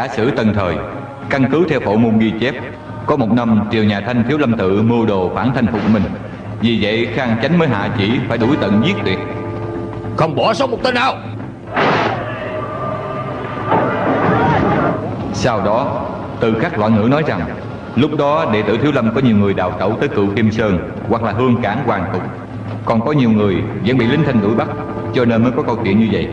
Giả sử tân thời Căn cứ theo phổ môn ghi chép Có một năm triều nhà Thanh thiếu lâm tự mưu đồ phản thanh phục mình. Vì vậy Khang Chánh mới hạ chỉ phải đuổi tận giết tuyệt. Không bỏ sót một tên nào. Sau đó Từ khắc loạn ngữ nói rằng Lúc đó đệ tử Thiếu Lâm có nhiều người đào tẩu tới cựu Kim Sơn Hoặc là hương cảng hoàng tục Còn có nhiều người vẫn bị lính thanh đuổi bắt Cho nên mới có câu chuyện như vậy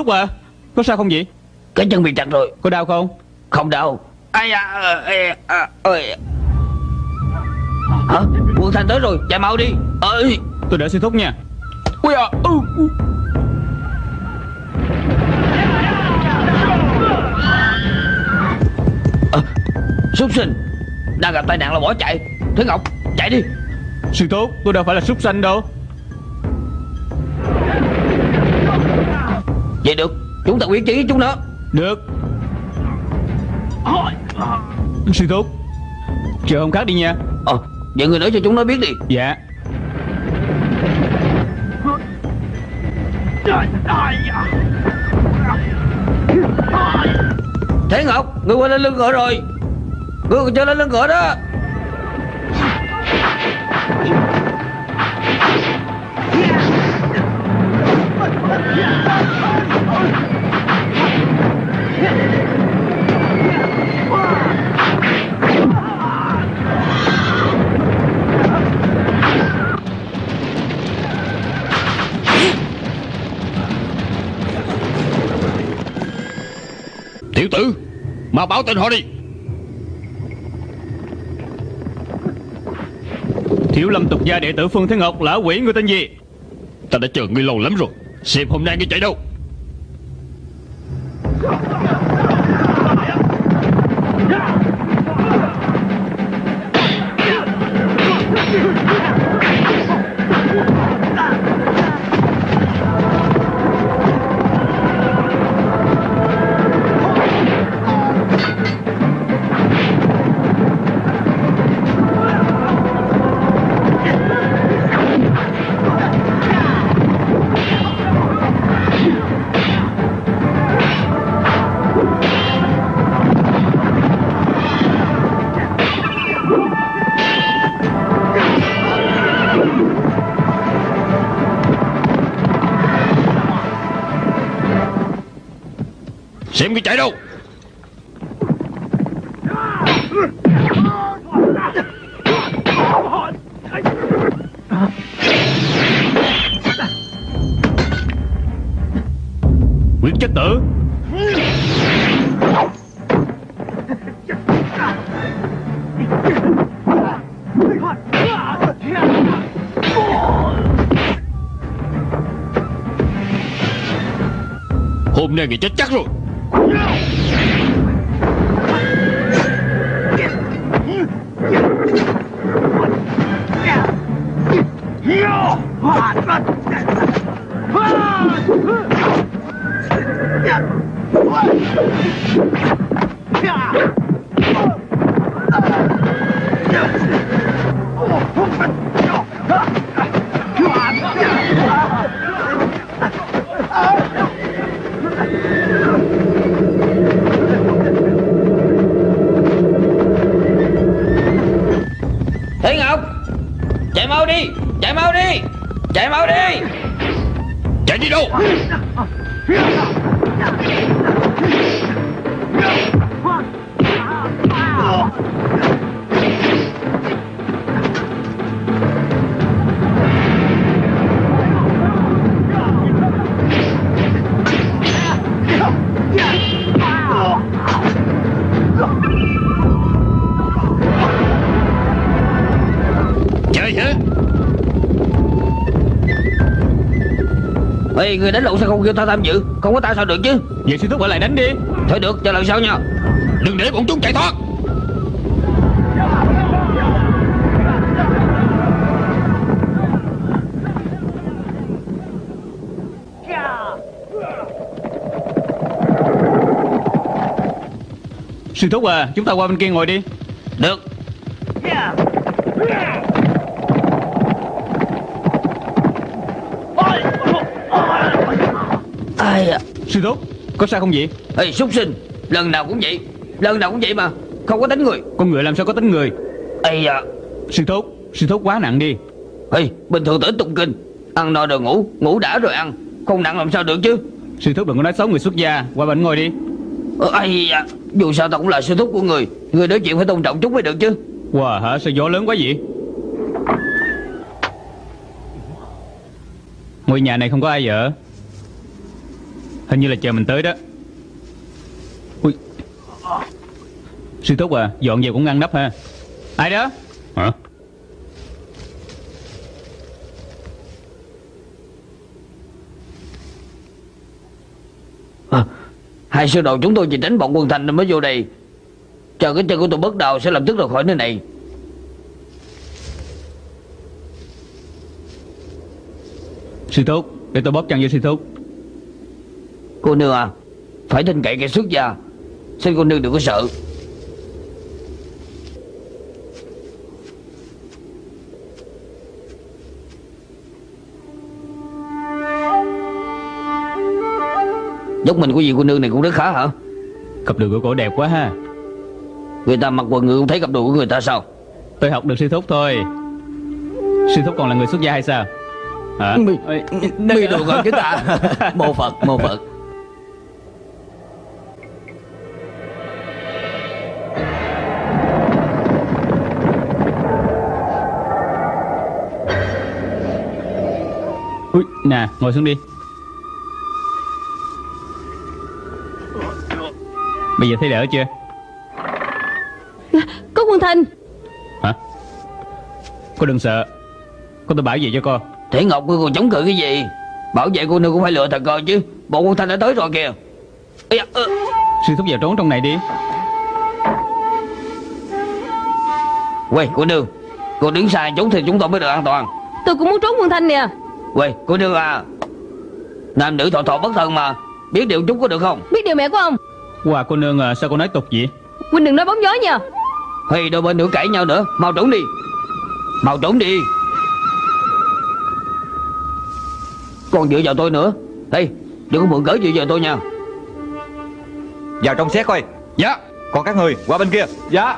thúc à Có sao không vậy? Cái chân bị chặt rồi. Có đau không? Không đau. Ai à, à, à, ơi. Hả? Quân Thanh tới rồi Chạy mau đi. Ơi. Tôi đợi sư thúc nha. Ui à ừ, ừ. À, Súc sinh. Đang gặp tai nạn là bỏ chạy. Thế Ngọc chạy đi. Sư thúc tôi đâu phải là súc sanh đâu Vậy được Chúng ta quyết chí chúng nó. Được. Sư thúc Chờ hôm khác đi nha. Ờ Vậy người nói cho chúng nó biết đi. Dạ. Thế Ngọc Người qua lên lưng ngựa rồi. Người còn chưa lên lưng ngựa đó Tiểu tử Mà báo tên họ đi. Thiếu lâm tục gia đệ tử Phương Thế Ngọc Lã quỷ người tên gì? Ta đã chờ ngươi lâu lắm rồi Xem hôm nay ngươi chạy đâu Xem cái chạy đâu. Quyết chất tử. Hôm nay người chết chắc rồi. Thế Ê người đánh lộn sao không kêu ta tham dự. Không có ta sao được chứ? Vậy sư thúc ở lại đánh đi. Thôi được cho lần sau nha. Đừng để bọn chúng chạy thoát. Sư thúc à Chúng ta qua bên kia ngồi đi. Được Sư thúc Có sao không vậy? Ê súc sinh Lần nào cũng vậy. Lần nào cũng vậy mà Không có đánh người. Con người làm sao có tính người? Ây à Sư thúc Sư thúc quá nặng đi. Ê bình thường tới tụng kinh Ăn no rồi ngủ Ngủ đã rồi ăn. Không nặng làm sao được chứ? Sư thúc đừng có nói xấu người xuất gia Qua bên ngồi đi. Ây à Dù sao ta cũng là sư thúc của người Người nói chuyện phải tôn trọng chút mới được chứ. Wow hả? Sao gió lớn quá vậy? Ngôi nhà này không có ai ở Hình như là chờ mình tới đó. Ui. Sư thúc à Dọn về cũng ngăn nắp ha. Ai đó? Hả? À, Hai sư đồ chúng tôi chỉ tránh bọn quân thành nên mới vô đây. Chờ cái chân của tôi bất đầu sẽ lập tức rời khỏi nơi này. Sư thúc Để tôi bóp chân cho sư thúc Cô nương à Phải tin cậy kẻ xuất gia. Xin cô nương đừng có sợ. Dốc mình của vị cô nương này cũng rất khá hả? Cặp đùi của cổ đẹp quá ha. Người ta mặc quần ngựa không thấy cặp đồ của người ta sao? Tôi học được sư thúc thôi. Sư thúc còn là người xuất gia hay sao? Hả? Ê, Mi đồ gần chứ ta. Mô Phật mô Phật nè ngồi xuống đi. Bây giờ thấy đỡ chưa? Có quân thanh. Hả? Cô đừng sợ. Cô tôi bảo vệ cho cô. Thể Ngọc ngươi còn chống cự cái gì? Bảo vệ cô nương cũng phải lựa thật coi chứ. Bộ quân thanh đã tới rồi kìa. Da, ơ. Sư thúc vào trốn trong này đi. Quay cô nương Cô đứng xa chúng thì chúng tôi mới được an toàn. Tôi cũng muốn trốn quân thanh nè Quay cô nương à. Nam nữ thọ thọ bất thân mà. Biết điều chút có được không? Biết điều mẹ của ông. Wow cô nương à, sao cô nói tục vậy? Huynh đừng nói bóng gió nha. Hay đôi bên nữa cãi nhau nữa. Mau trốn đi. Mau trốn đi. Còn dựa vào tôi nữa. Ê đừng có mượn cớ dựa vào tôi nha. Vào trong xét coi. Dạ. Còn các người qua bên kia. Dạ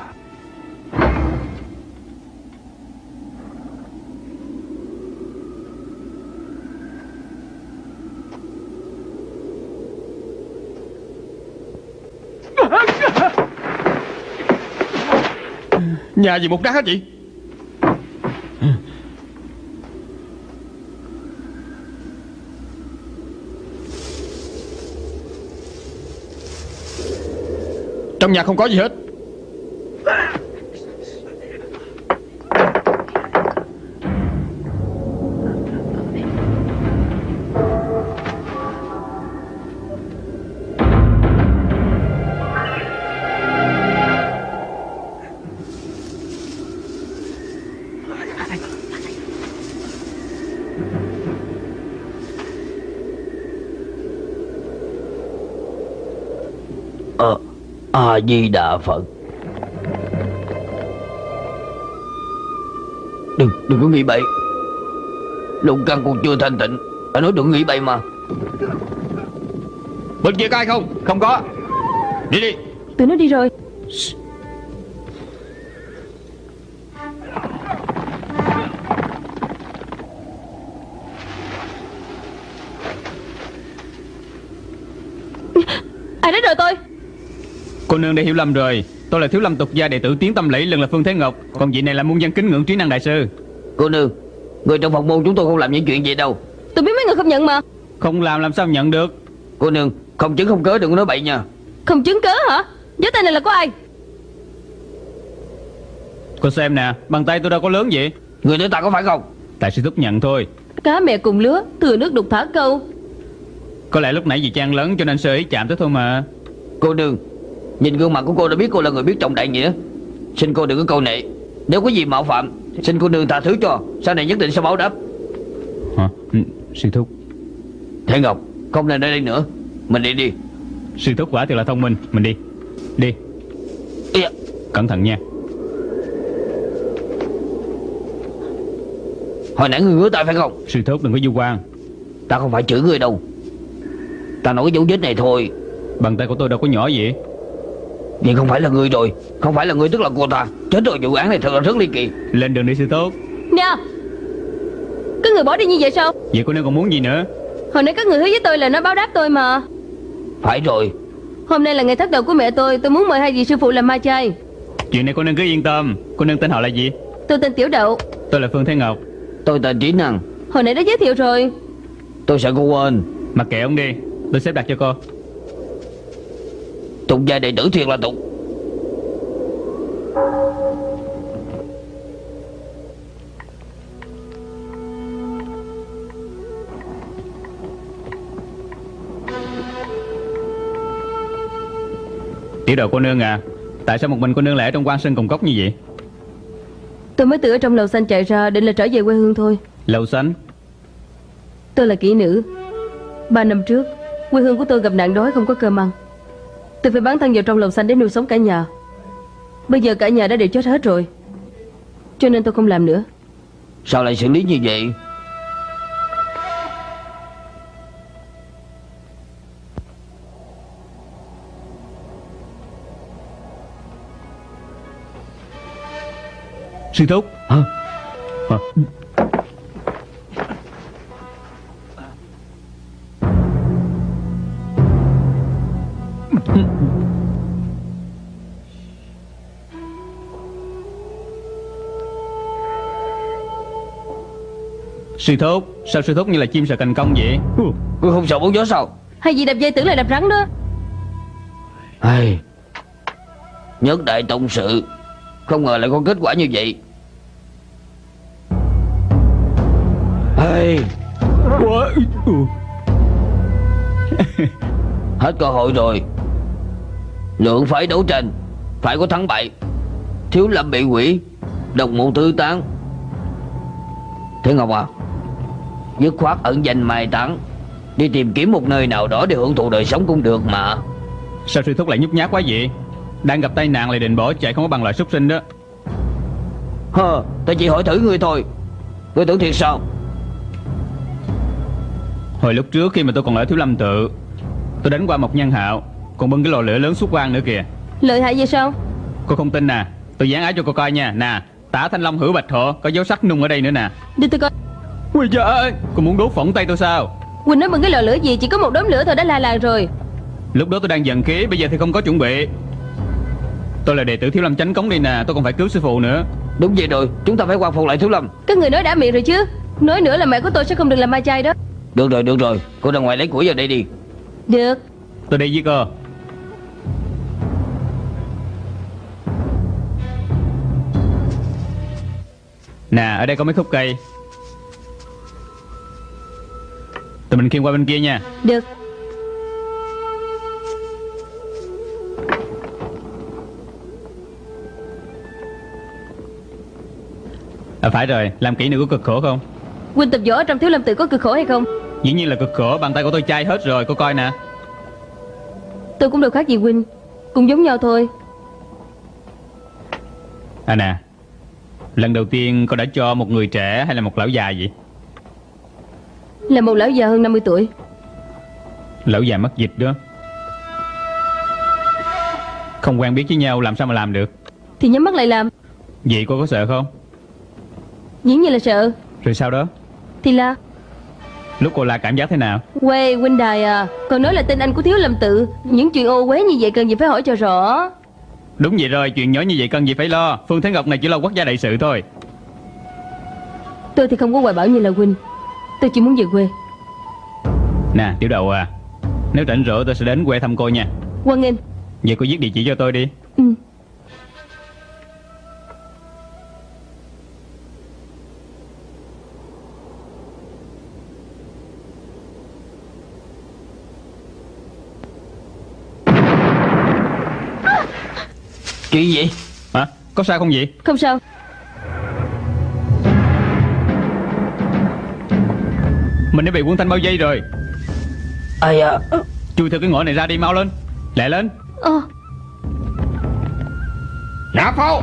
Nhà gì một đá chị? Trong nhà không có gì hết. A-di-đà Phật. Đừng, đừng có nghĩ bậy. Lục căn còn chưa thanh tịnh. Phải nói đừng nghĩ bậy mà. Bên kia có ai không? Không có. Đi đi. Tụi nó đi rồi Cô nương đã hiểu lầm rồi. Tôi là thiếu lâm tục gia đệ tử tiến tâm lẫy lần là Phương Thế Ngọc. Còn vị này là muôn dân kính ngưỡng trí năng đại sư. Cô nương Người trong phòng môn chúng tôi không làm những chuyện gì đâu. Tôi biết mấy người không nhận mà. Không làm làm sao nhận được? Cô nương Không chứng không cớ đừng có nói bậy nha. Không chứng cớ hả? Gió tay này là của ai? Cô xem nè Bàn tay tôi đâu có lớn vậy? Người nói ta có phải không? Tại sư thúc nhận thôi. Cá mẹ cùng lứa Thừa nước đục thả câu. Có lẽ lúc nãy vì trang lớn cho nên sơ ý chạm tới thôi mà. Cô nương Nhìn gương mặt của cô đã biết cô là người biết trọng đại nghĩa. Xin cô đừng có câu nệ. Nếu có gì mạo phạm Xin cô nương tha thứ cho. Sau này nhất định sẽ báo đáp. Hả? Ừ, Sư thúc. Thế Ngọc Không nên ở đây nữa. Mình đi đi. Sư thúc quả thật là thông minh. Mình đi. Đi. Ê, Cẩn thận nha. Hồi nãy người ngứa tay phải không? Sư thúc đừng có du quan. Ta không phải chửi người đâu. Ta nói cái dấu vết này thôi. Bàn tay của tôi đâu có nhỏ gì Nhưng không phải là người rồi Không phải là người tức là cô ta. Chết rồi vụ án này thật là rất ly kỳ. Lên đường đi sư thúc Nè Các người bỏ đi như vậy sao? Vậy cô nương còn muốn gì nữa? Hồi nãy các người hứa với tôi là nó báo đáp tôi mà. Phải rồi. Hôm nay là ngày thất đầu của mẹ tôi Tôi muốn mời hai vị sư phụ làm ma chay. Chuyện này cô nương cứ yên tâm. Cô nương tên họ là gì? Tôi tên Tiểu Đậu. Tôi là Phương Thế Ngọc. Tôi tên Trí Năng. Hồi nãy đã giới thiệu rồi. Tôi sợ cô quên. Mặc kệ ông đi Tôi xếp đặt cho cô Tục gia đệ tử thiệt là tục. Tiểu đầu cô nương à Tại sao một mình cô nương lại ở trong quan sơn cùng cốc như vậy? Tôi mới từ ở trong lầu xanh chạy ra Định là trở về quê hương thôi. Lầu xanh? Tôi là kỹ nữ. Ba năm trước Quê hương của tôi gặp nạn đói không có cơm ăn Tôi phải bán thân vào trong lầu xanh để nuôi sống cả nhà Bây giờ cả nhà đã đều chết hết rồi Cho nên tôi không làm nữa Sao lại xử lý như vậy Sư thúc Hả? Hả? Sư thúc Sao sư thúc như là chim sợ cành công vậy? Cô không sợ bóng gió sao? Hay gì đập dây tưởng là đập rắn đó. Ai... Nhất đại tông sự Không ngờ lại có kết quả như vậy. Ai... Hết cơ hội rồi. Lượng phải đấu tranh Phải có thắng bại. Thiếu lâm bị quỷ Đồng mộ tư tán. Thế Ngọc à Dứt khoát ẩn danh mai táng. Đi tìm kiếm một nơi nào đó để hưởng thụ đời sống cũng được mà. Sao sư thúc lại nhút nhát quá vậy? Đang gặp tai nạn lại định bỏ chạy không có bằng loại súc sinh đó. Hơ, tôi chỉ hỏi thử ngươi thôi. Ngươi tưởng thiệt sao? Hồi lúc trước khi mà tôi còn ở Thiếu Lâm Tự Tôi đánh qua một nhân hạo Còn bưng cái lò lửa lớn xuất quan nữa kìa. Lợi hại vậy sao? Cô không tin nè. Tôi dán áo cho cô coi nha. Nè Tả Thanh Long hữu bạch hộ Có dấu sắc nung ở đây nữa nè. Đi tôi coi Ui trời ơi Cô muốn đốt phỏng tay tôi sao? Quỳnh nói bằng cái lò lửa gì Chỉ có một đốm lửa thôi đã la làng rồi. Lúc đó tôi đang giận khí Bây giờ thì không có chuẩn bị. Tôi là đệ tử Thiếu Lâm Chánh Cống đi nè Tôi còn phải cứu sư phụ nữa. Đúng vậy rồi, chúng ta phải quan phục lại Thiếu Lâm. Các người nói đã miệng rồi chứ. Nói nữa là mẹ của tôi sẽ không được làm ma chay đó. Được rồi, được rồi. Cô ra ngoài lấy củi vào đây đi. Được. Tôi đi với cô. Nè ở đây có mấy khúc cây Tụi mình khiêng qua bên kia nha. Được. À phải rồi Làm kỹ nữ có cực khổ không? Quỳnh tập võ trong thiếu lâm tự có cực khổ hay không? Dĩ nhiên là cực khổ Bàn tay của tôi chai hết rồi Cô coi nè. Tôi cũng đâu khác gì Quỳnh Cũng giống nhau thôi. À nè Lần đầu tiên cô đã cho một người trẻ hay là một lão già vậy Là một lão già hơn 50 tuổi. Lão già mất dịch đó. Không quen biết với nhau làm sao mà làm được? Thì nhắm mắt lại làm. Vậy cô có sợ không? Dĩ nhiên là sợ. Rồi sau đó? Thì là? Lúc cô la cảm giác thế nào? Quê huynh đài à Còn nói là tên anh của thiếu lâm tự. Những chuyện ô uế như vậy cần gì phải hỏi cho rõ. Đúng vậy rồi Chuyện nhỏ như vậy cần gì phải lo. Phương Thế Ngọc này chỉ lo quốc gia đại sự thôi. Tôi thì không có hoài bảo như là huynh Tôi chỉ muốn về quê. Nè tiểu đầu à Nếu rảnh rỗi tôi sẽ đến quê thăm cô nha. Quang em Vậy cô viết địa chỉ cho tôi đi. Ừ. Chuyện gì? Hả? Có sao không vậy? Không sao. Mình đã bị quân thanh bao vây rồi. Ai à Chui theo cái ngõ này ra đi mau lên. Lẹ lên. Ờ. Nạp pháo.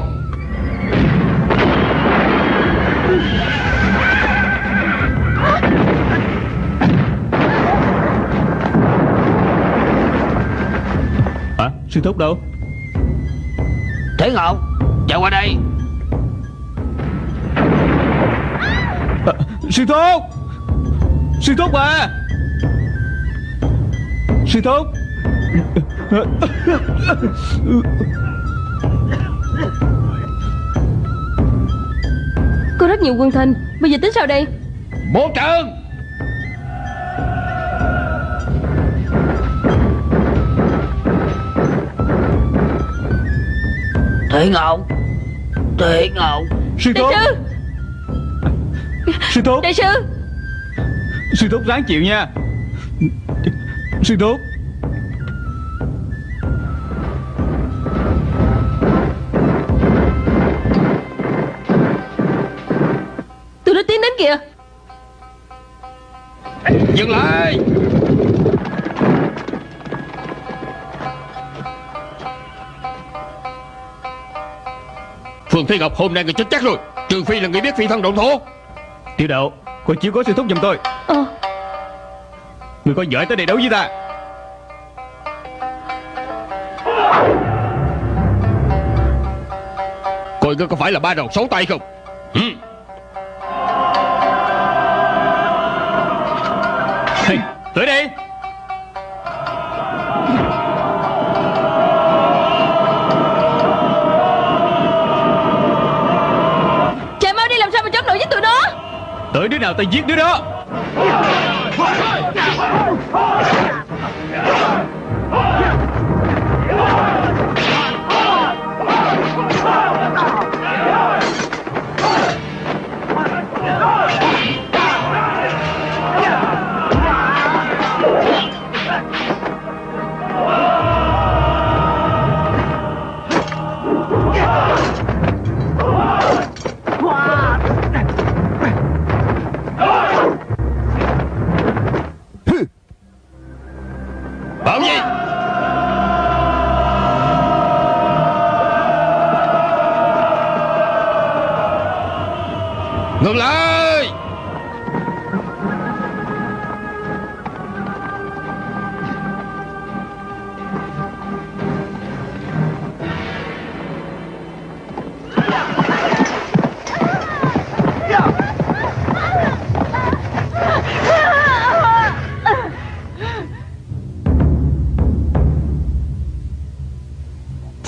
Hả? Sư thúc đâu? Thế Ngọc Chạy qua đây. À, Sư thúc Sư thúc à! Sư thúc! Có rất nhiều quân thanh Bây giờ tính sao đây? Bố trận! Thế Ngọc Thế Ngọc Sư Đại thúc! sư! Sư thúc! Đại sư Sư thúc ráng chịu nha. Sư thúc. Tôi đã tiến đến kìa. Dừng lại. Phương Thế Ngọc hôm nay người chết chắc rồi. Trừ phi là người biết phi thân động thổ. Tiểu đậu Cô chiếu có sư thúc giùm tôi. Ờ. Người có giỏi tới đây đấu với ta. Coi ngươi có phải là ba đầu sáu tay không? Ừ. hey, Tới đây nào ta giết đứa đó.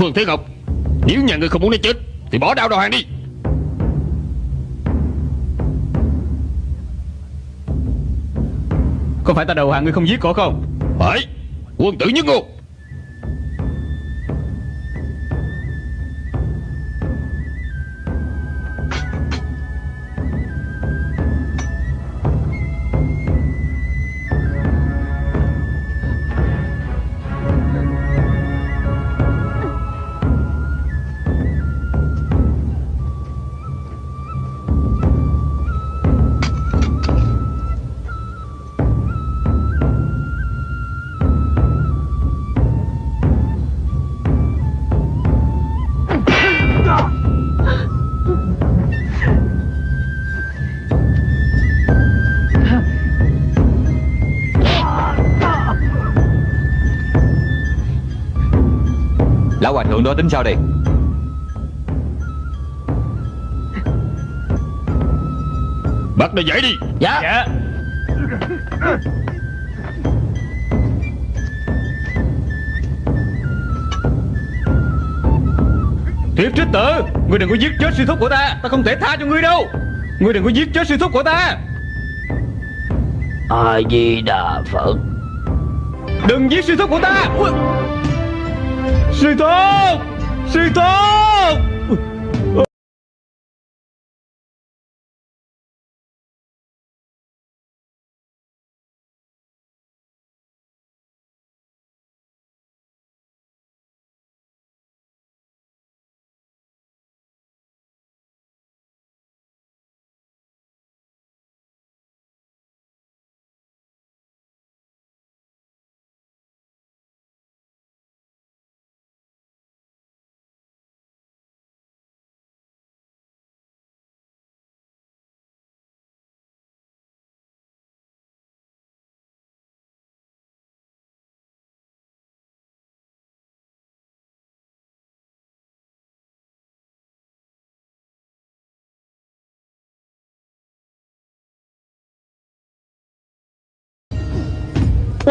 Phương Thế Ngọc Nếu nhà người không muốn nó chết Thì bỏ đao đầu hàng đi. Có phải ta đầu hàng ngươi không giết cổ không? Phải Quân tử nhất ngôn Thượng đó tính sao đây? Bắt nó dậy đi. Dạ. Dạ. Thiếp trích tử Ngươi đừng có giết chết sư thúc của ta. Ta không thể tha cho ngươi đâu. Ngươi đừng có giết chết sư thúc của ta. A Di Đà Phật. Đừng giết sư thúc của ta. Ui. Sư thúc Sư thúc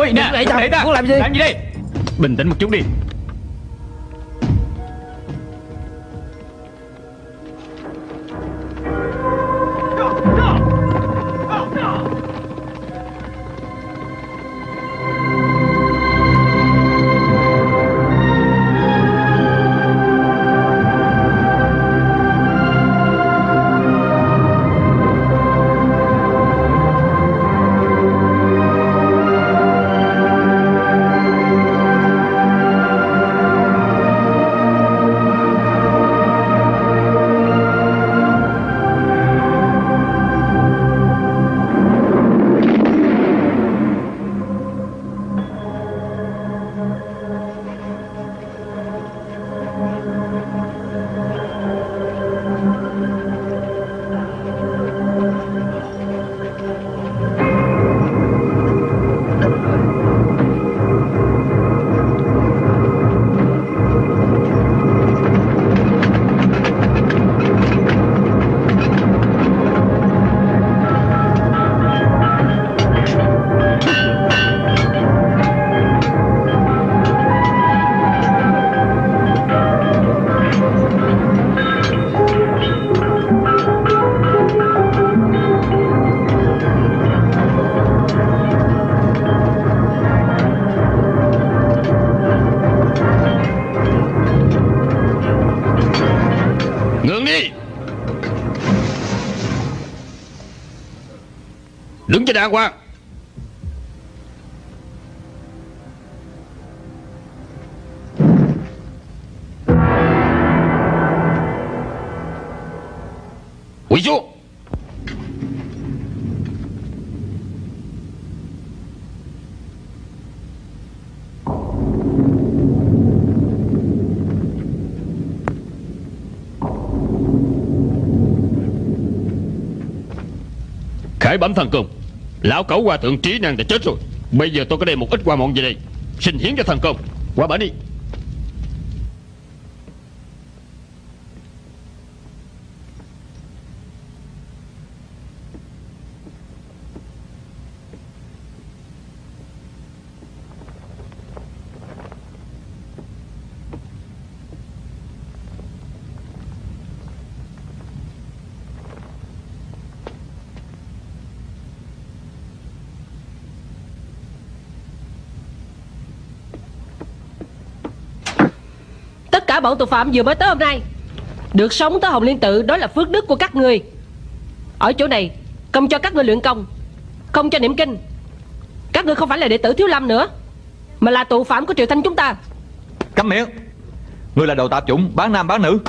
Ui nè để ta. muốn làm gì? Làm gì đây Bình tĩnh một chút đi cho đàng hoàng. Quỳ xuống Khải bẩm thần công. Lão cẩu hòa thượng trí năng đã chết rồi. Bây giờ tôi có đem một ít qua mọn về đây. Xin hiến cho thần công. Qua bển đi. Bọn tội phạm vừa mới tới hôm nay. Được sống tới Hồng Liên Tự Đó là phước đức của các người. Ở chỗ này Công cho các người luyện công Không cho niệm kinh. Các người không phải là đệ tử Thiếu Lâm nữa Mà là tù phạm của Triều Thanh chúng ta. Câm miệng. Ngươi là đồ tạp chủng bán nam bán nữ.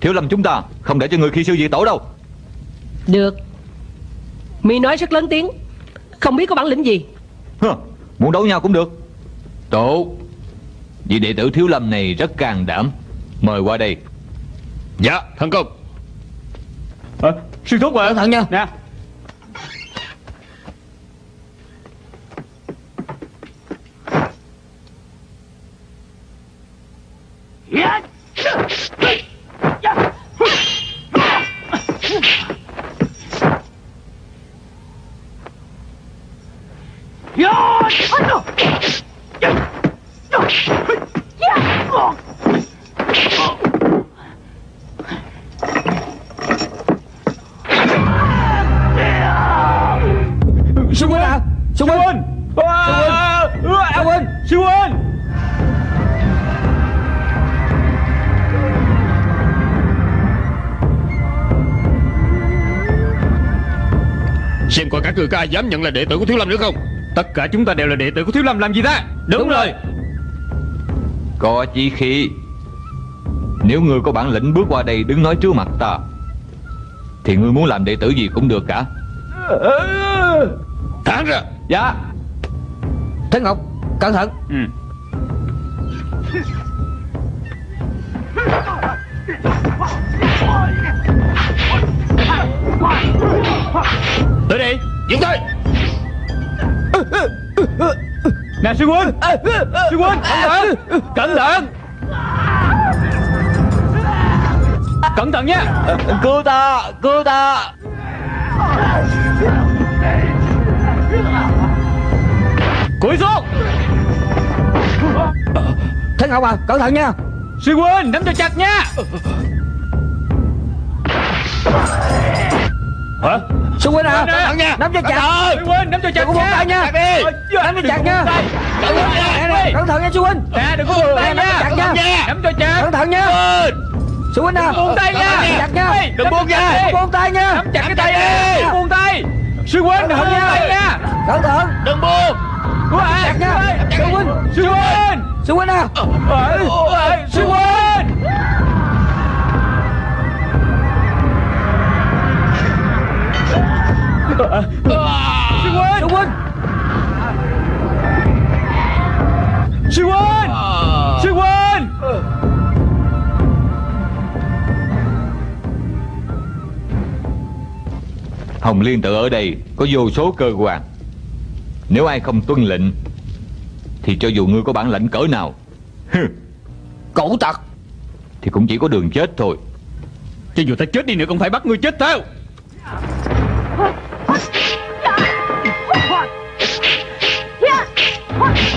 Thiếu lâm chúng ta không để cho người khi sư diệt tổ đâu. Được. Mi nói rất lớn tiếng Không biết có bản lĩnh gì. Hơ, Muốn đấu nhau cũng được. Tốt Vị đệ tử thiếu lâm này rất can đảm Mời qua đây. Dạ thần công à, Sư thúc Cẩn thận nha. Nè ai dám nhận là đệ tử của Thiếu Lâm nữa không? Tất cả chúng ta đều là đệ tử của Thiếu Lâm làm gì ta? Đúng, rồi. Có chí khí Nếu ngươi có bản lĩnh bước qua đây đứng nói trước mặt ta Thì ngươi muốn làm đệ tử gì cũng được cả. Thẳng ra. Dạ. Thế Ngọc Cẩn thận. Ừ. Dừng tay! Nè sư huynh! Sư huynh! Cẩn thận! Cẩn thận! Cẩn thận nha Cứu ta! Cứu ta! Cúi xuống! Thế Ngọc à cẩn thận nha! Sư huynh nắm cho chặt nha Hả Sư huynh à Cẩn thận nha. Nắm cho chặt Sư huynh nắm cho chặt nha. Ờ, Nắm cho chặt nha. Nè, nè, Cẩn thận nha sư huynh Nè đừng có buông tay Nè, nắm cho nha chặt nha. Nắm cho chặt Cẩn thận nha Sư huynh à buông tay nha. Chặt nha đừng buông nha. Buông tay nha Nắm chặt cái tay đi buông tay Sư huynh đừng buông tay nha Cẩn thận Đừng buông Chặt nha Sư huynh Sư huynh Sư huynh à Ê, ê, Sư huynh Sư huynh Sư huynh Sư huynh Hồng Liên tự ở đây có vô số cơ quan. Nếu ai không tuân lệnh Thì cho dù ngươi có bản lãnh cỡ nào Cẩu tặc Thì cũng chỉ có đường chết thôi. Cho dù ta chết đi nữa cũng phải bắt ngươi chết theo Bản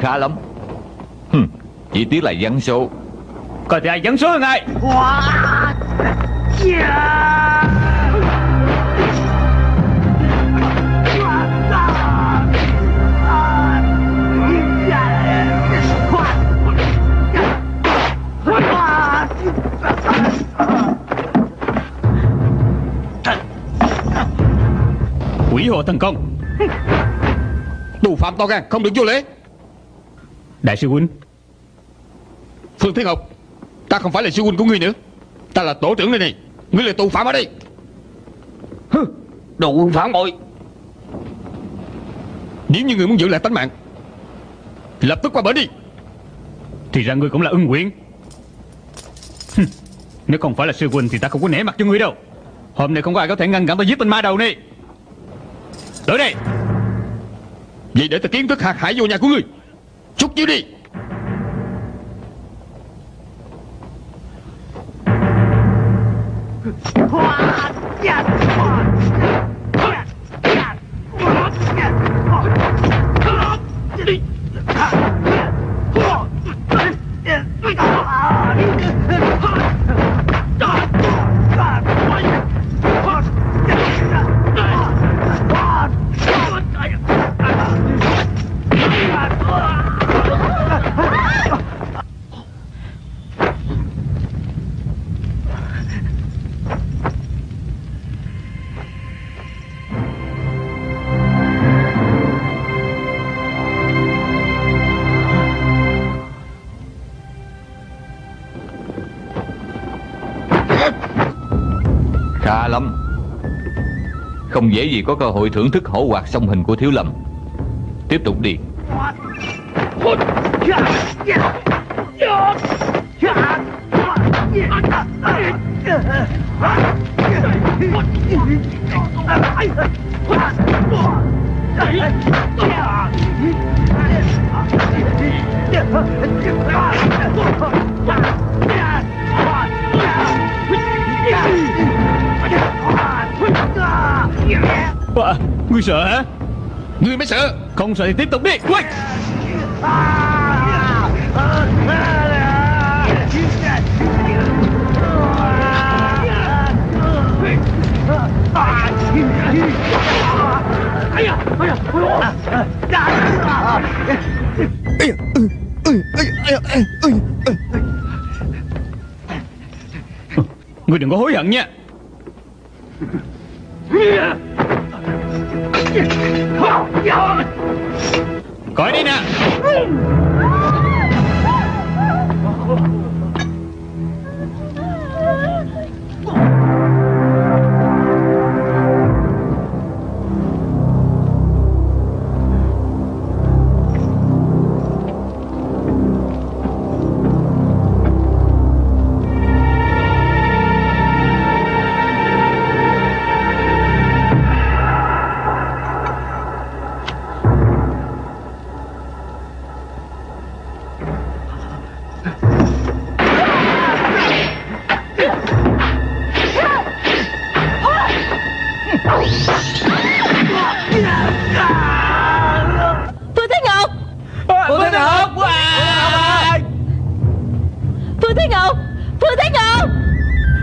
khá lắm. Hừ, Chỉ tiếc là văn số. Coi thì ai dẫn số hơn ai? Quỷ hộ thần công. Tù phạm to gan không được vô lễ Đại sư huynh Phương Thiên Ngọc Ta không phải là sư huynh của ngươi nữa. Ta là tổ trưởng đây này. Ngươi là tù phạm ở đây. Đồ quân phản bội. Nếu như ngươi muốn giữ lại tánh mạng Lập tức qua bển đi. Thì ra ngươi cũng là ưng nguyện Hừ, Nếu không phải là sư huynh Thì ta không có nể mặt cho ngươi đâu. Hôm nay không có ai có thể ngăn cản ta giết tên ma đầu này. Tới đây Vậy để ta kiến thức hạt hải vô nhà của ngươi Chút chiếu đi. Dễ gì có cơ hội thưởng thức hổ hoạt song hình của Thiếu Lâm. Tiếp tục đi. Ngươi sợ hả? Ngươi mới sợ. Không sợ thì tiếp tục đi. Quay. Ngươi đừng có hối hận nha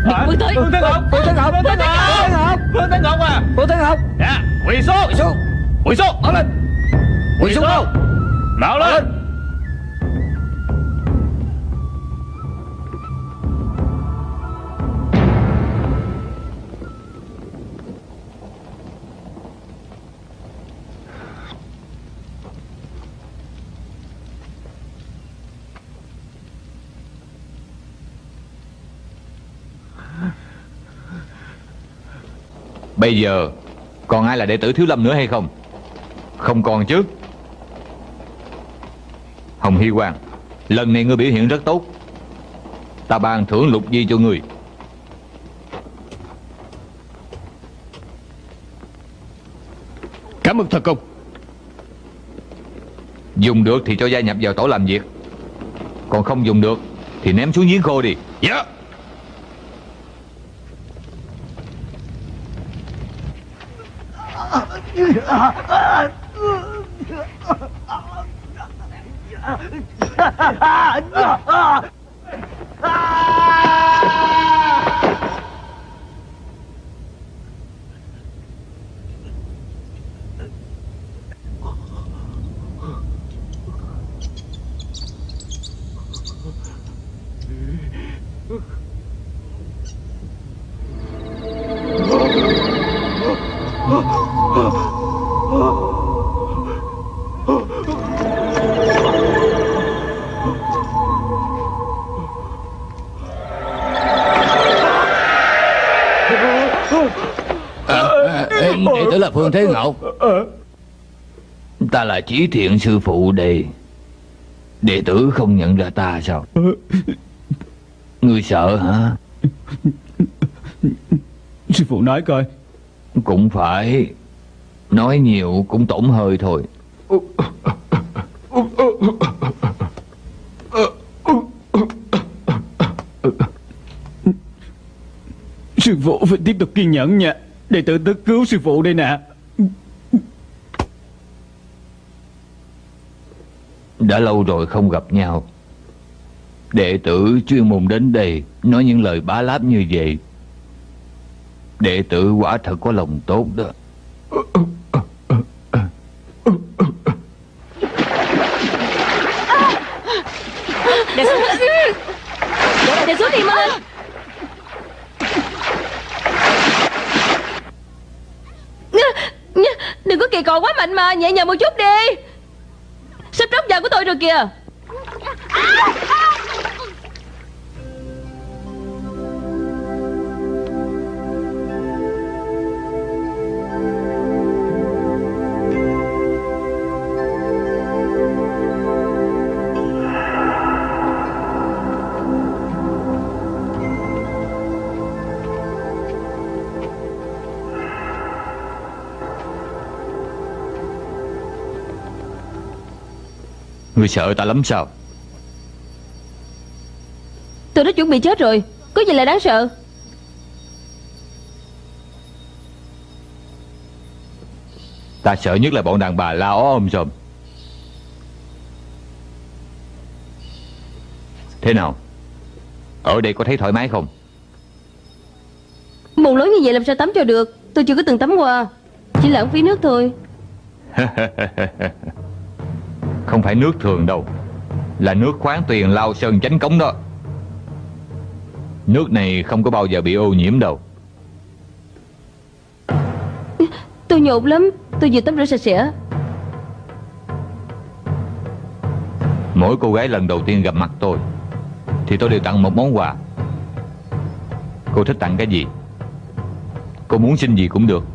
Bước tới Phương Thế Ngọc. Phương Thế Ngọc Phương Thế Ngọc. Phương Thế Ngọc. À? Phương Thế Ngọc. Dạ Quỳ xuống. Quỳ xuống. Quỳ xuống. Mở lên Quỳ xuống. Đâu Mở lên Bây giờ Còn ai là đệ tử Thiếu Lâm nữa hay không? Không còn chứ. Hồng Hy Quang Lần này ngươi biểu hiện rất tốt. Ta ban thưởng lục di cho ngươi. Cảm ơn thần công. Dùng được thì cho gia nhập vào tổ làm việc. Còn không dùng được Thì ném xuống giếng khô đi. Dạ 啊啊啊啊啊啊啊啊啊啊啊啊啊啊啊啊 Phương Thế Ngọc Ta là Chí Thiện sư phụ đây Đệ tử không nhận ra ta sao? Ngươi sợ hả? Sư phụ nói coi. Cũng phải. Nói nhiều cũng tổn hơi thôi. Sư phụ phải tiếp tục kiên nhẫn nha Đệ tử tới cứu sư phụ đây nè. Đã lâu rồi không gặp nhau. Đệ tử chuyên môn đến đây Nói những lời bá láp như vậy. Đệ tử quả thật có lòng tốt đó Để xuống Để xuống đi mau lên Đừng mạnh mà Nhẹ nhàng một chút đi. Sắp tróc giờ của tôi rồi kìa. À! Ngươi sợ ta lắm sao? Tôi đã chuẩn bị chết rồi Có gì là đáng sợ? Ta sợ nhất là bọn đàn bà la ó ôm sòm Thế nào? Ở đây có thấy thoải mái không? Mùng lớn như vậy làm sao tắm cho được? Tôi chưa có từng tắm qua Chỉ lãng phí nước thôi Không phải nước thường đâu. Là nước khoáng tuyền lao sơn chánh cống đó. Nước này không có bao giờ bị ô nhiễm đâu. Tôi nhột lắm. Tôi vừa tắm rửa sạch sẽ. Mỗi cô gái lần đầu tiên gặp mặt tôi Thì tôi đều tặng một món quà. Cô thích tặng cái gì? Cô muốn xin gì cũng được.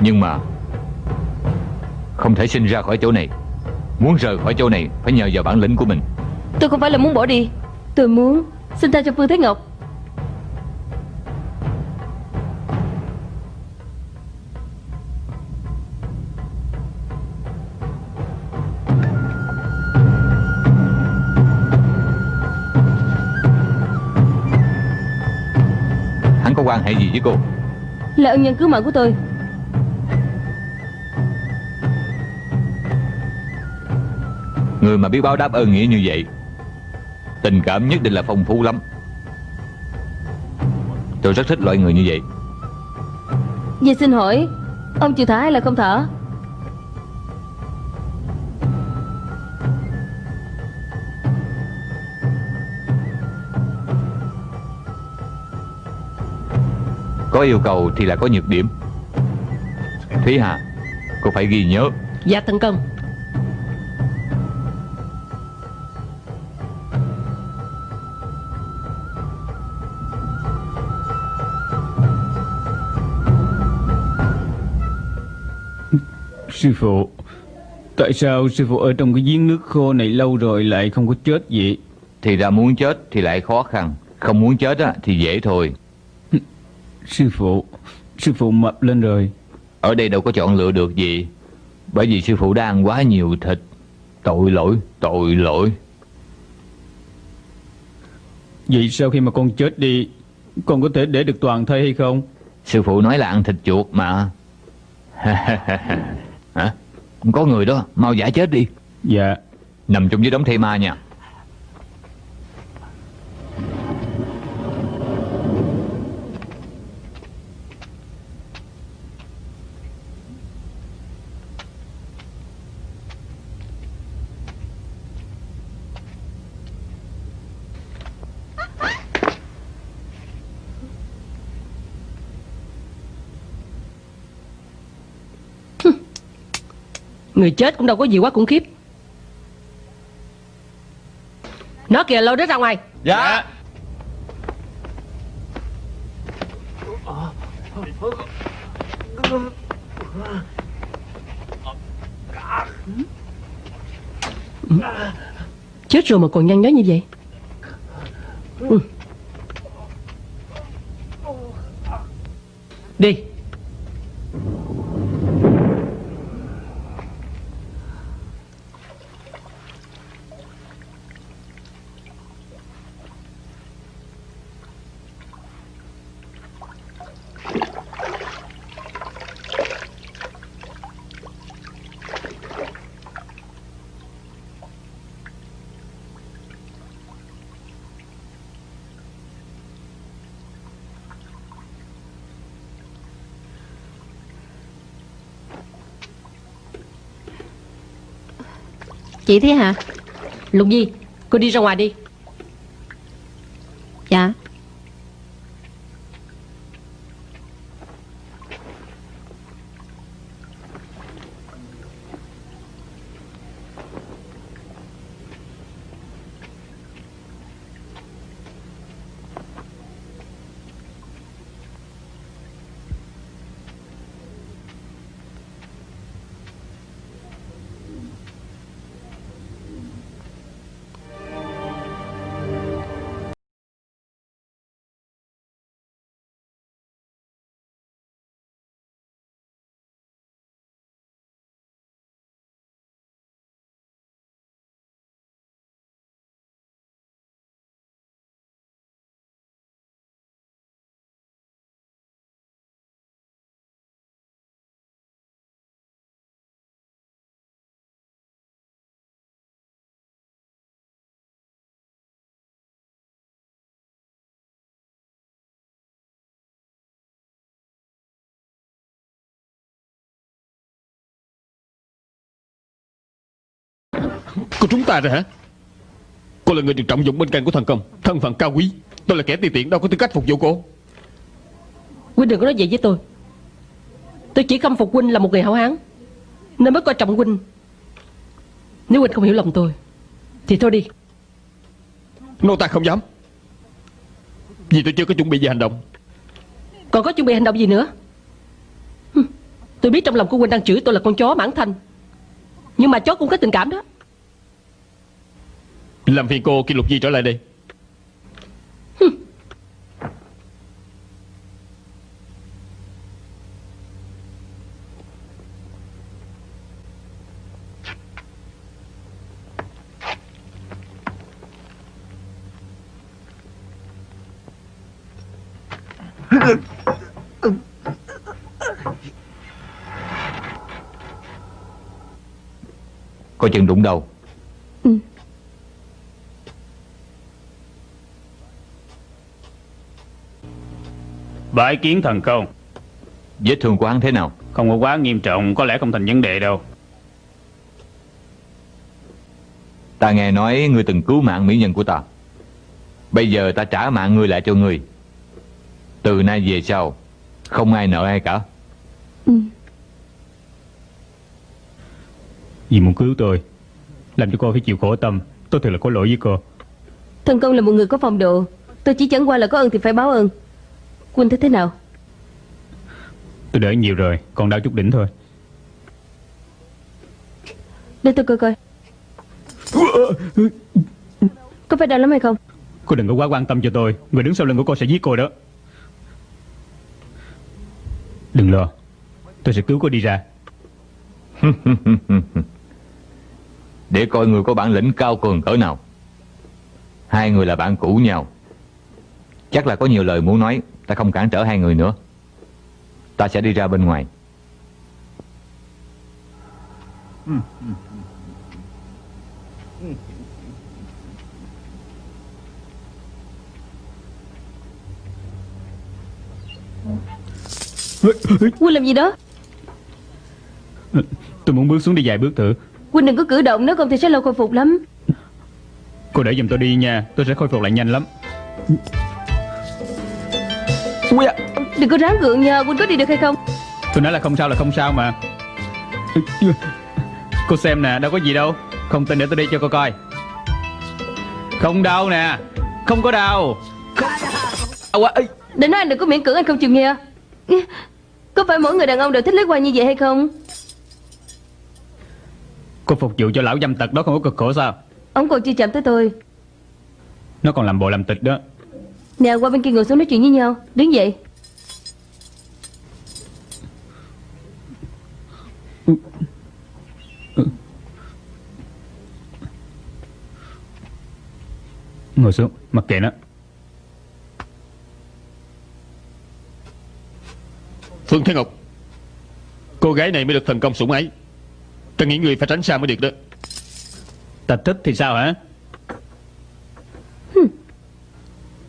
Nhưng mà Không thể sinh ra khỏi chỗ này Muốn rời khỏi chỗ này Phải nhờ vào bản lĩnh của mình. Tôi không phải là muốn bỏ đi. Tôi muốn xin tha cho Phương Thế Ngọc. Hắn có quan hệ gì với cô? Là ân nhân cứu mạng của tôi Người mà biết báo đáp ơn nghĩa như vậy Tình cảm nhất định là phong phú lắm. Tôi rất thích loại người như vậy. Vậy xin hỏi Ông chịu thả hay là không thả? Có yêu cầu thì là có nhược điểm. Thúy Hà Cô phải ghi nhớ. Dạ thần công Sư phụ. Tại sao sư phụ ở trong cái giếng nước khô này lâu rồi lại không có chết vậy? Thì ra muốn chết thì lại khó khăn Không muốn chết á, thì dễ thôi. Sư phụ Sư phụ mập lên rồi. Ở đây đâu có chọn lựa được gì Bởi vì sư phụ đã ăn quá nhiều thịt. Tội lỗi, tội lỗi. Vậy sau khi mà con chết đi Con có thể để được toàn thây hay không? Sư phụ nói là ăn thịt chuột mà Hả? Có người đó, mau giả chết đi. Dạ. Nằm trong dưới đống thây ma nha Người chết cũng đâu có gì quá khủng khiếp. Nó kìa lôi nó ra ngoài. Dạ. Chết rồi mà còn nhăn nhó như vậy Chị thế hả? Lục Nhi Cô đi ra ngoài đi. Cô trúng ta rồi hả? Cô là người được trọng dụng bên cạnh của thần công. Thân phận cao quý. Tôi là kẻ ti tiện đâu có tư cách phục vụ cô. Huynh đừng có nói vậy với tôi. Tôi chỉ khâm phục Huynh là một người hảo hán Nên mới coi trọng Huynh. Nếu Huynh không hiểu lòng tôi Thì thôi đi. Nô ta không dám. Vì tôi chưa có chuẩn bị gì hành động. Còn có chuẩn bị hành động gì nữa? Tôi biết trong lòng của Huynh đang chửi tôi là con chó mãn thanh. Nhưng mà chó cũng có tình cảm đó làm phiền cô kêu Lục Di trở lại đây? Coi chừng đụng đầu. Bái kiến thần công. Vết thương của hắn thế nào? Không có quá nghiêm trọng Có lẽ không thành vấn đề đâu. Ta nghe nói ngươi từng cứu mạng mỹ nhân của ta. Bây giờ ta trả mạng ngươi lại cho ngươi. Từ nay về sau Không ai nợ ai cả. Vì muốn cứu tôi Làm cho cô phải chịu khổ tâm. Tôi thật là có lỗi với cô. Thần công là một người có phong độ. Tôi chỉ chẳng qua là có ơn thì phải báo ơn Quân thấy thế nào? Tôi đỡ nhiều rồi Còn đau chút đỉnh thôi. Để tôi coi coi. Có phải đau lắm hay không? Cô đừng có quá quan tâm cho tôi. Người đứng sau lưng của cô sẽ giết cô đó. Đừng lo. Tôi sẽ cứu cô đi ra. Để coi người có bản lĩnh cao cường cỡ nào. Hai người là bạn cũ nhau. Chắc là có nhiều lời muốn nói Ta không cản trở hai người nữa. Ta sẽ đi ra bên ngoài. Quân làm gì đó? Tôi muốn bước xuống đi vài bước thử. Quân đừng có cử động Nếu không thì sẽ lâu khôi phục lắm. Cô để giùm tôi đi nha Tôi sẽ khôi phục lại nhanh lắm Đừng có ráng gượng nha Quân có đi được hay không? Tôi nói là không sao là không sao mà. Cô xem nè đâu có gì đâu. Không tin để tôi đi cho cô coi. Không đau nè. Không có đau. Quá. Ê, Để nói anh đừng có miễn cưỡng anh không chịu nghe. Có phải mỗi người đàn ông đều thích lấy qua như vậy hay không? Cô phục vụ cho lão dâm tật đó không có cực khổ sao? Ông còn chưa chạm tới tôi. Nó còn làm bộ làm tịch đó Nè qua bên kia ngồi xuống nói chuyện với nhau. Đứng dậy. Ngồi xuống Mặc kệ nó. Phương Thế Ngọc Cô gái này mới được thần công sủng ái. Ta nghĩ người phải tránh xa mới được đó. Ta thích thì sao hả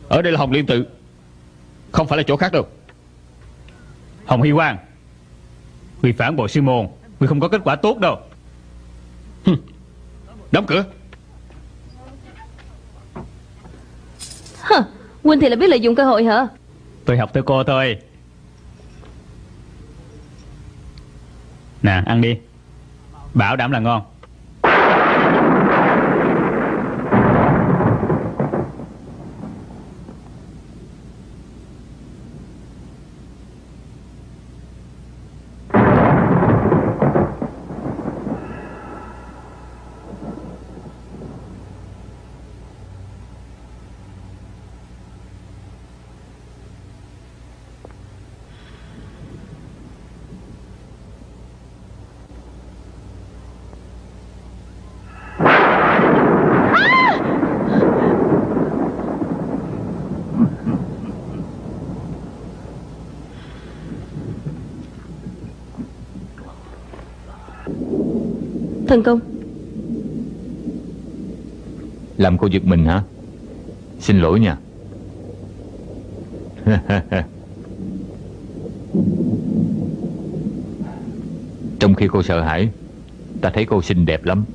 Ở đây là Hồng Liên Tự. Không phải là chỗ khác đâu. Hồng Hy Quang Người phản bội sư môn Người không có kết quả tốt đâu. Đóng cửa. Quân thì là biết lợi dụng cơ hội hả? Tôi học theo cô thôi. Nè ăn đi. Bảo đảm là ngon Thần công. Làm cô giật mình hả? Xin lỗi nha. Trong khi cô sợ hãi, Ta thấy cô xinh đẹp lắm.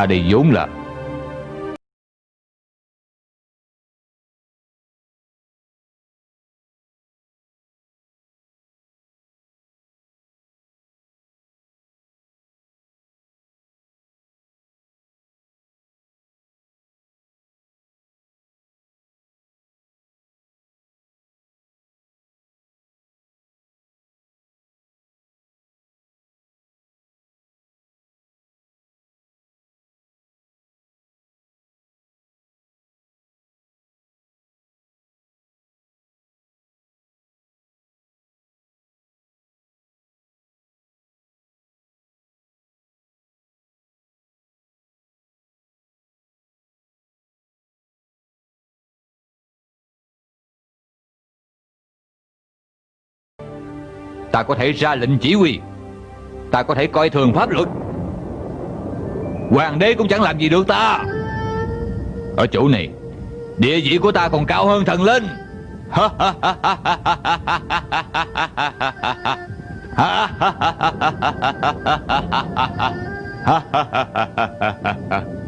Ta đây vốn là Ta có thể ra lệnh chỉ huy Ta có thể coi thường pháp luật Hoàng đế cũng chẳng làm gì được ta Ở chỗ này Địa vị của ta còn cao hơn thần linh Cô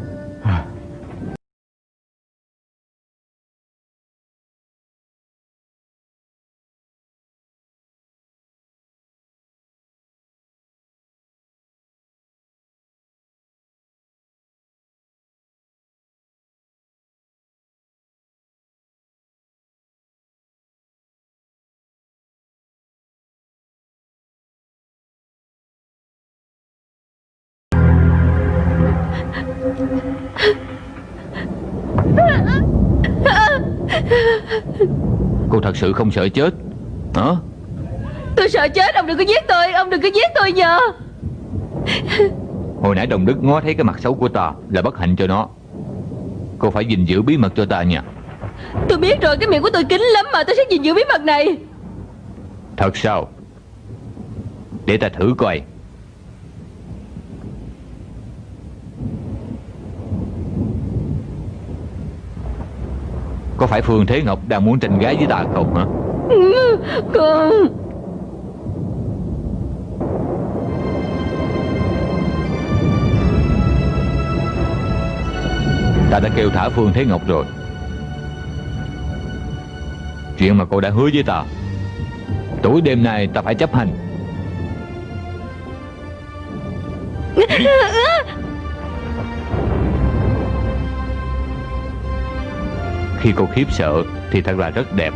thật sự không sợ chết. Hả? Tôi sợ chết Ông đừng có giết tôi Ông đừng có giết tôi nhờ. Hồi nãy đồng đức ngó thấy cái mặt xấu của ta Là bất hạnh cho nó. Cô phải gìn giữ bí mật cho ta nha. Tôi biết rồi Cái miệng của tôi kín lắm mà Tôi sẽ gìn giữ bí mật này. Thật sao? Để ta thử coi Có phải Phương Thế Ngọc đang muốn tranh gái với ta không hả? Con Ta đã kêu thả Phương Thế Ngọc rồi. Chuyện mà cô đã hứa với ta Tối đêm nay ta phải chấp hành Khi cô khiếp sợ Thì thật là rất đẹp.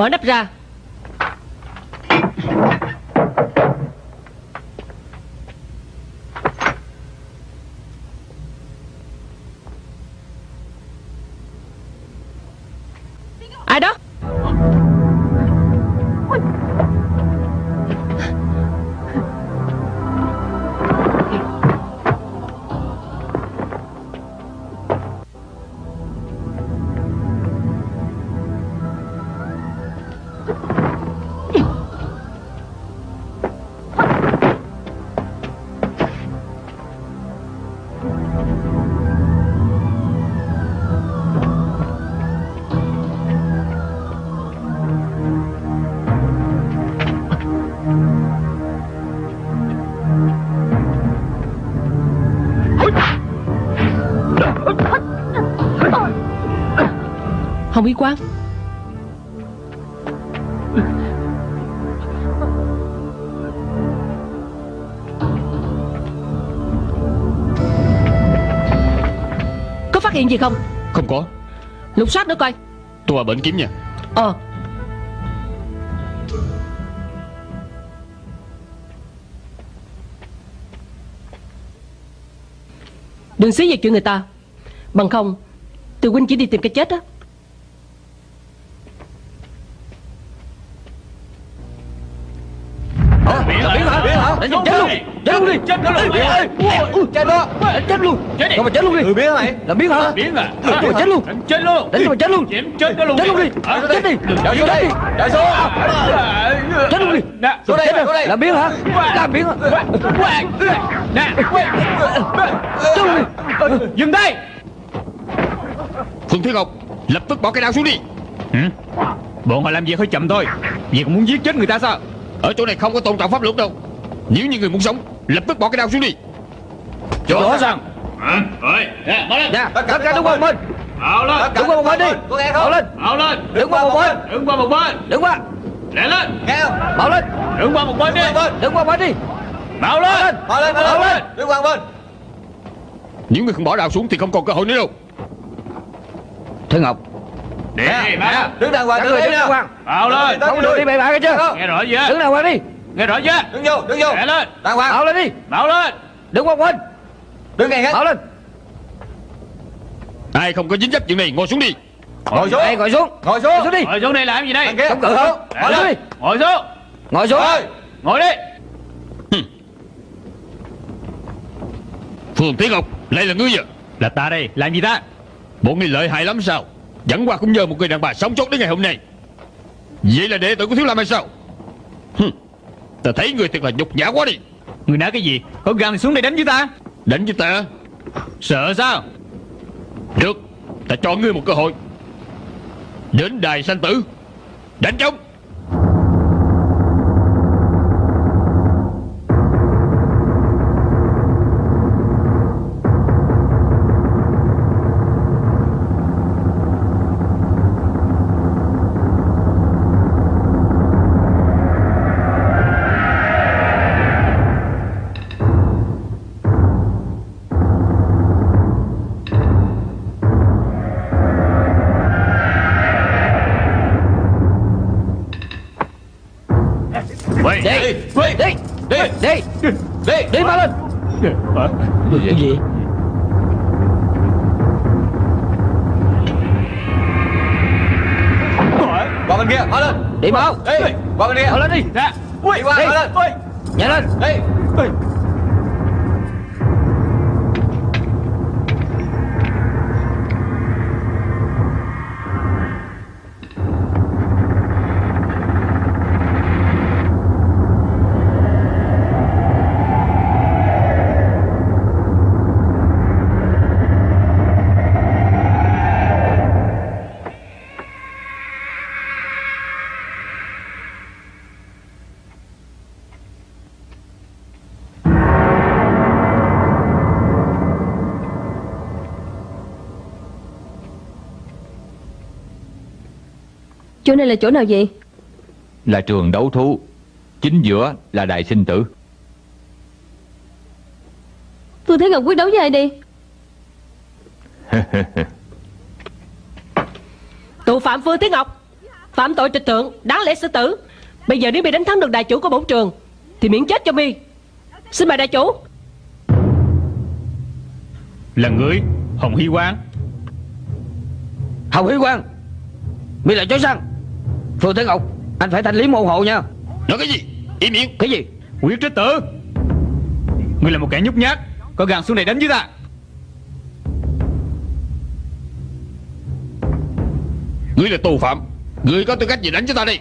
Mở nắp ra. Hồng Y Quang Hiện gì không? Không có. Lục soát nữa coi. Tôi vào bệnh kiếm nha. Ờ. Đừng xí về chuyện người ta. Bằng không Từ huynh chỉ đi tìm cái chết á đi Chết nó luôn. Chết đó Chết luôn. Không mà chết luôn đi? Ừ biến mày Làm biến hả? Biến à Đánh mà chết luôn. Đánh chết luôn. Đánh mà chết luôn. Chết nó luôn. Chết luôn đi. Chết đi. Chạy xuống đây. Chạy xuống. Chết luôn đi. Nè. Xuống đây xuống đây. Làm biến hả? Làm biến hả? Nè. Chết luôn đi. Dừng tay Phương Thiên Ngọc Lập tức bỏ cái đao xuống đi. Hử? Bọn họ làm việc hơi chậm thôi. Vì còn muốn giết chết người ta sao? Ở chỗ này không có tôn trọng pháp luật đâu. Nếu như người muốn sống Lập tức bỏ cái đao xuống đi. Rõ ràng. Rồi. Nè mở lên. Nè Tất cả đứng qua một bên. Ảo lên. Đứng qua một bên đi. Có nghe không lên. Ảo lên. Đứng qua một bên. Đứng qua một bên. Đứng qua. Lẹ lên. Nghe không? Lên. Đứng qua một bên đi. Đứng qua một bên. Đi. Bảo lên. Bỏ lên Bảo Bỏ lên. Đứng qua bên. Nếu người không bỏ đao xuống Thì không còn cơ hội nữa đâu. Thế Ngọc. Đi mà Đứng đàng hoàng đứng hoàng. Bảo lên. Không được đi bậy bạ cái chưa Nghe rõ chưa? Đứng đàng hoàng đi Nghe rõ chưa? Đứng vô Đứng vô. Lẹ lên. Đàng hoàng. Bảo lên đi. Bảo lên. Đứng qua một bên Đứng ngay hết. Bảo lên. Ai không có dính dấp chuyện này Ngồi xuống đi. Ngồi xuống. Đây ngồi xuống. Ngồi xuống. Ngồi xuống đi. Ngồi xuống đây làm gì đây? Chống cự Ngồi không xuống. Ngồi xuống đi. Ngồi xuống. Ngồi xuống. Ngồi đi. Phương Thiên Ngọc Lại là ngươi à? Là ta đây. Làm gì ta? Bọn ngươi lợi hại lắm sao? Chẳng qua cũng nhờ một người đàn bà sống sót đến ngày hôm nay. Vậy là đệ tử của Thiếu Lâm hay sao? Hừm, Ta thấy người thật là nhục nhã quá đi. Người nói cái gì? Có gan thì xuống đây đánh với ta. Đánh với ta? Sợ sao? Được Ta cho ngươi một cơ hội. Đến đài sanh tử. Đánh trống Bảo lên. Cái gì Qua bên kia Bỏ lên. Đi Bảo Đi Qua bên kia. Bảo lên đi. Ra. Đi. Bỏ lên. Nhảy lên. Đi Chỗ này là chỗ nào vậy? Là trường đấu thú. Chính giữa là đài sinh tử. Phương Thế Ngọc quyết đấu với ai đi Tù phạm Phương Thế Ngọc Phạm tội trịch thượng Đáng lẽ xử tử. Bây giờ nếu mi đánh thắng được đại chủ của bổn trường Thì miễn chết cho mi. Xin mời đại chủ. Là người Hồng Hy Quang. Hồng Hy Quang Mi là chó săn Phương Thế Ngọc Anh phải thanh lý môn hộ nha. Nói cái gì? Im miệng. Cái gì? Quyết trích tử Ngươi là một kẻ nhút nhát Có gan xuống đây đánh với ta. Ngươi là tù phạm Ngươi có tư cách gì đánh cho ta đi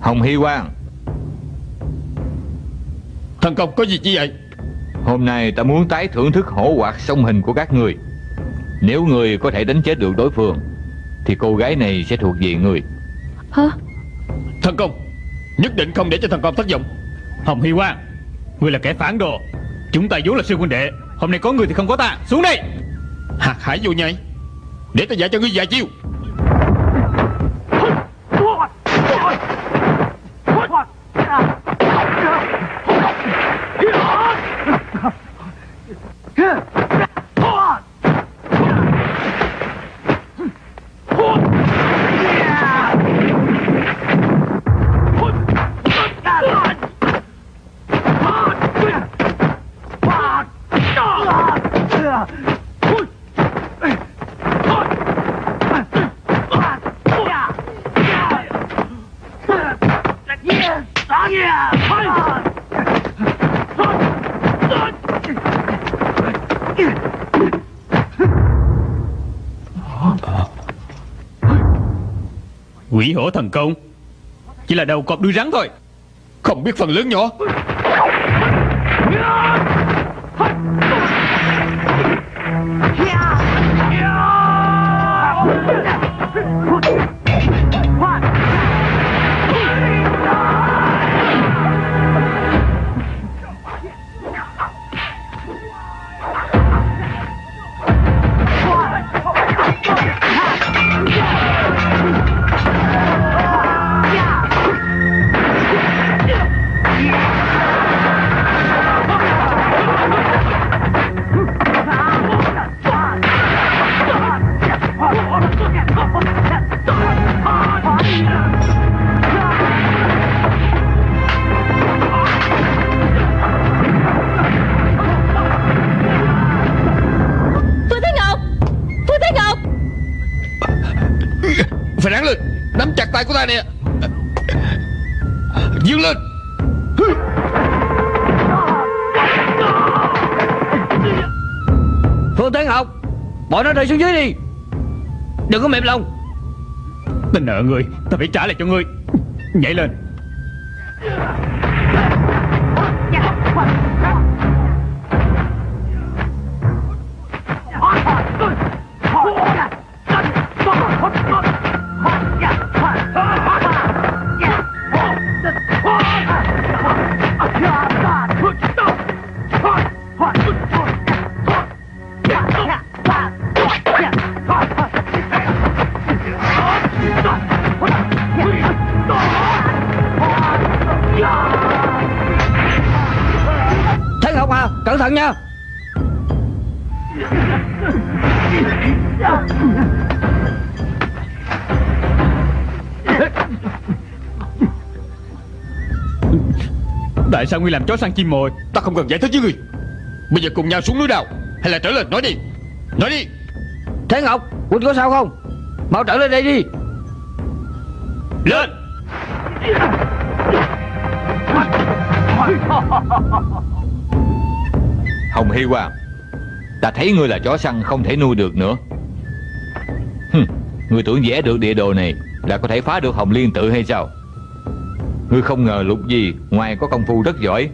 Hồng Hy Quang Thần công có gì chi vậy? Hôm nay ta muốn tái thưởng thức hổ hoạt song hình của các người. Nếu người có thể đánh chết được đối phương Thì cô gái này sẽ thuộc về người. Hả? Thần công Nhất định không để cho thần công thất vọng. Hồng Hy Quang Ngươi là kẻ phản đồ. Chúng ta vốn là sư huynh đệ Hôm nay có người thì không có ta. Xuống đây! Hạt hải vô nhai Để ta dạy cho ngươi vài chiêu hổ thần công. Chỉ là đầu cọp đuôi rắn thôi. Không biết phần lớn nhỏ. Rơi xuống dưới đi. Đừng có mềm lòng. Ta nợ người, Ta phải trả lại cho ngươi Nhảy lên. Tại sao ngươi làm chó săn chim mồi? Ta không cần giải thích với ngươi Bây giờ cùng nhau xuống núi đào Hay là trở lên nói đi. Nói đi. Thế Ngọc Quỳnh có sao không? Mau trở lên đây đi. Lên! Hồng Hy Quang Ta thấy ngươi là chó săn không thể nuôi được nữa. Hừm, Ngươi tưởng vẽ được địa đồ này Là có thể phá được Hồng Liên tự hay sao Ngươi không ngờ lục gì Ngoài có công phu rất giỏi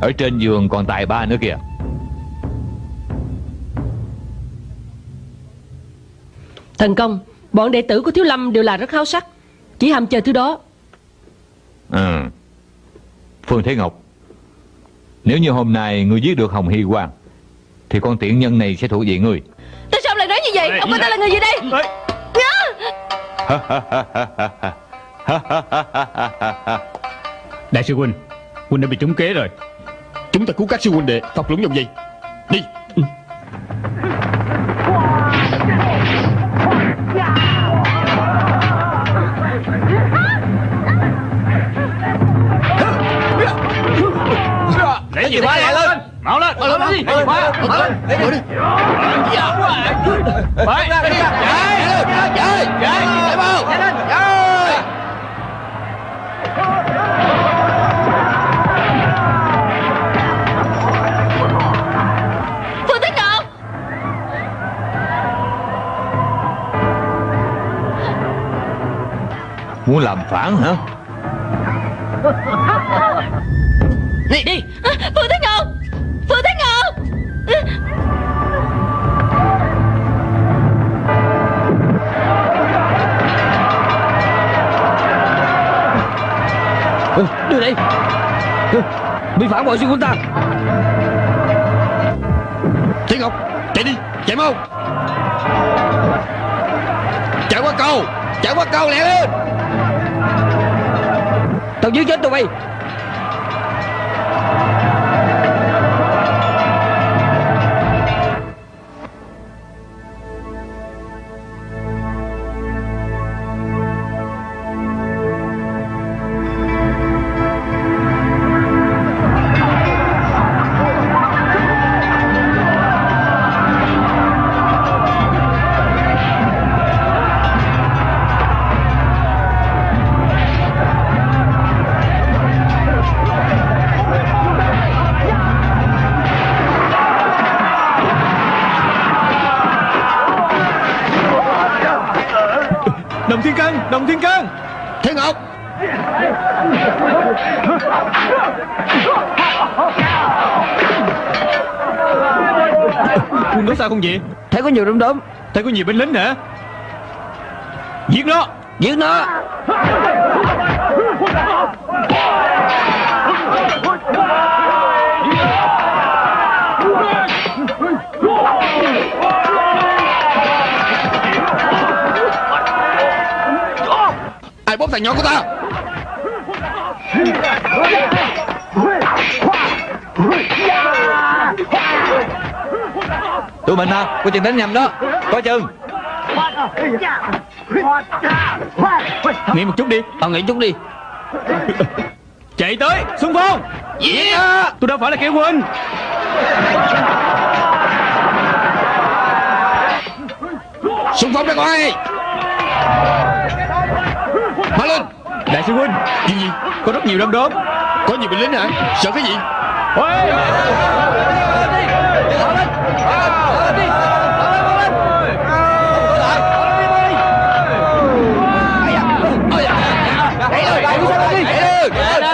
Ở trên giường còn tài ba nữa kìa. Thần công Bọn đệ tử của Thiếu Lâm đều là rất háo sắc Chỉ hàm chờ thứ đó. Ừ. Phương Thế Ngọc Nếu như hôm nay ngươi giết được Hồng Hy Quang Thì con tiện nhân này sẽ thuộc về ngươi. Tại sao lại nói như vậy? Ông coi ta là người gì đây? Ê, Đại sư Huynh Huynh đã bị trúng kế rồi. Chúng ta cứu các sư huynh đệ thọc lũng dòng dây. Đi. Lấy gì quá lại lên. Mau lên. Mau lên. Mau lên Mau lên. Lấy đi Chạy Chạy. Chạy. Chạy. Muốn làm phản hả? Đi. Đi Phương Thế Ngọc Phương Thế Ngọc Ừ, Đưa đây. Ừ, Bị phản bội xuyên quân ta. Thiên Ngọc Chạy đi Chạy mau. Chạy qua cầu Chạy qua cầu lẹ lên Tao giết chết tụi bay. Không vậy? Thấy có nhiều đom đóm Thấy có nhiều binh lính hả? Giết nó. Giết nó. Ai bóp thằng nhỏ của ta mình hả Có chừng đánh nhầm đó Có chừng Nghỉ một chút đi Tao nghĩ chút đi Chạy tới Xung phong Yeah Tôi đâu phải là kẻ quân Xung phong ra ngoài Mau lên Đại sư huynh Chuyện gì Có rất nhiều đom đóm Có nhiều binh lính hả Sợ cái gì Ôi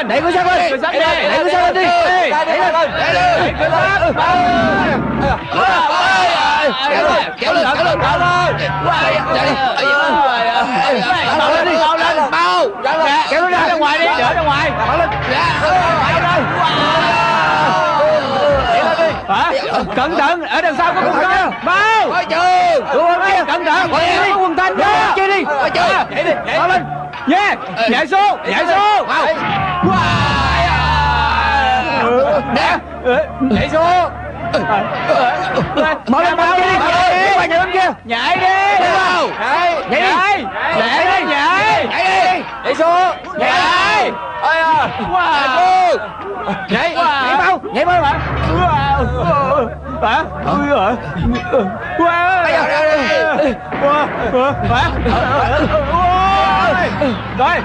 Đẩy con sắt lên Đẩy con sắt lên đi Đẩy lên Kéo lên Kéo lên Kéo lên Mau. Lên đi Mau lên Mau Kéo nó ra ra ngoài đi Đỡ ra ngoài Hả Cẩn thận. Ở đằng sau có quân tân Mau Quân kia Cẩn thận Có quân đi Coi chừng Nhảy đi lên Yeah Nhảy xuống Nhảy xuống. Mau Nè. Nhảy xuống. Mau lên mau đi Nhảy đi kia Nhảy đi. Nhảy Nhảy Nhảy đi. Nhảy Nhảy đi Nhảy xuống Nhảy Ôi à Wow. Nhảy. Nhảy mau Nhảy mau hả? Hả? Ui hả? Wow. Hả? Rồi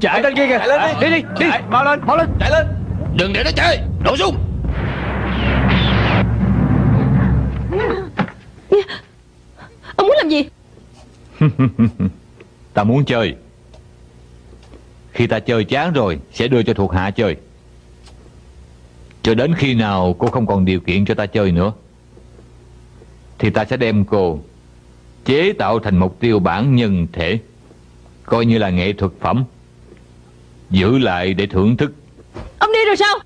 Chạy lên kia kìa. Đi. Đi đi Mau lên Mau lên. Chạy lên. Đừng để nó chơi Nổ súng Ông muốn làm gì? Ta muốn chơi. Khi ta chơi chán rồi Sẽ đưa cho thuộc hạ chơi. Cho đến khi nào cô không còn điều kiện cho ta chơi nữa Thì ta sẽ đem cô Chế tạo thành một tiêu bản nhân thể Coi như là nghệ thuật phẩm Giữ lại để thưởng thức. Ông đi rồi sao?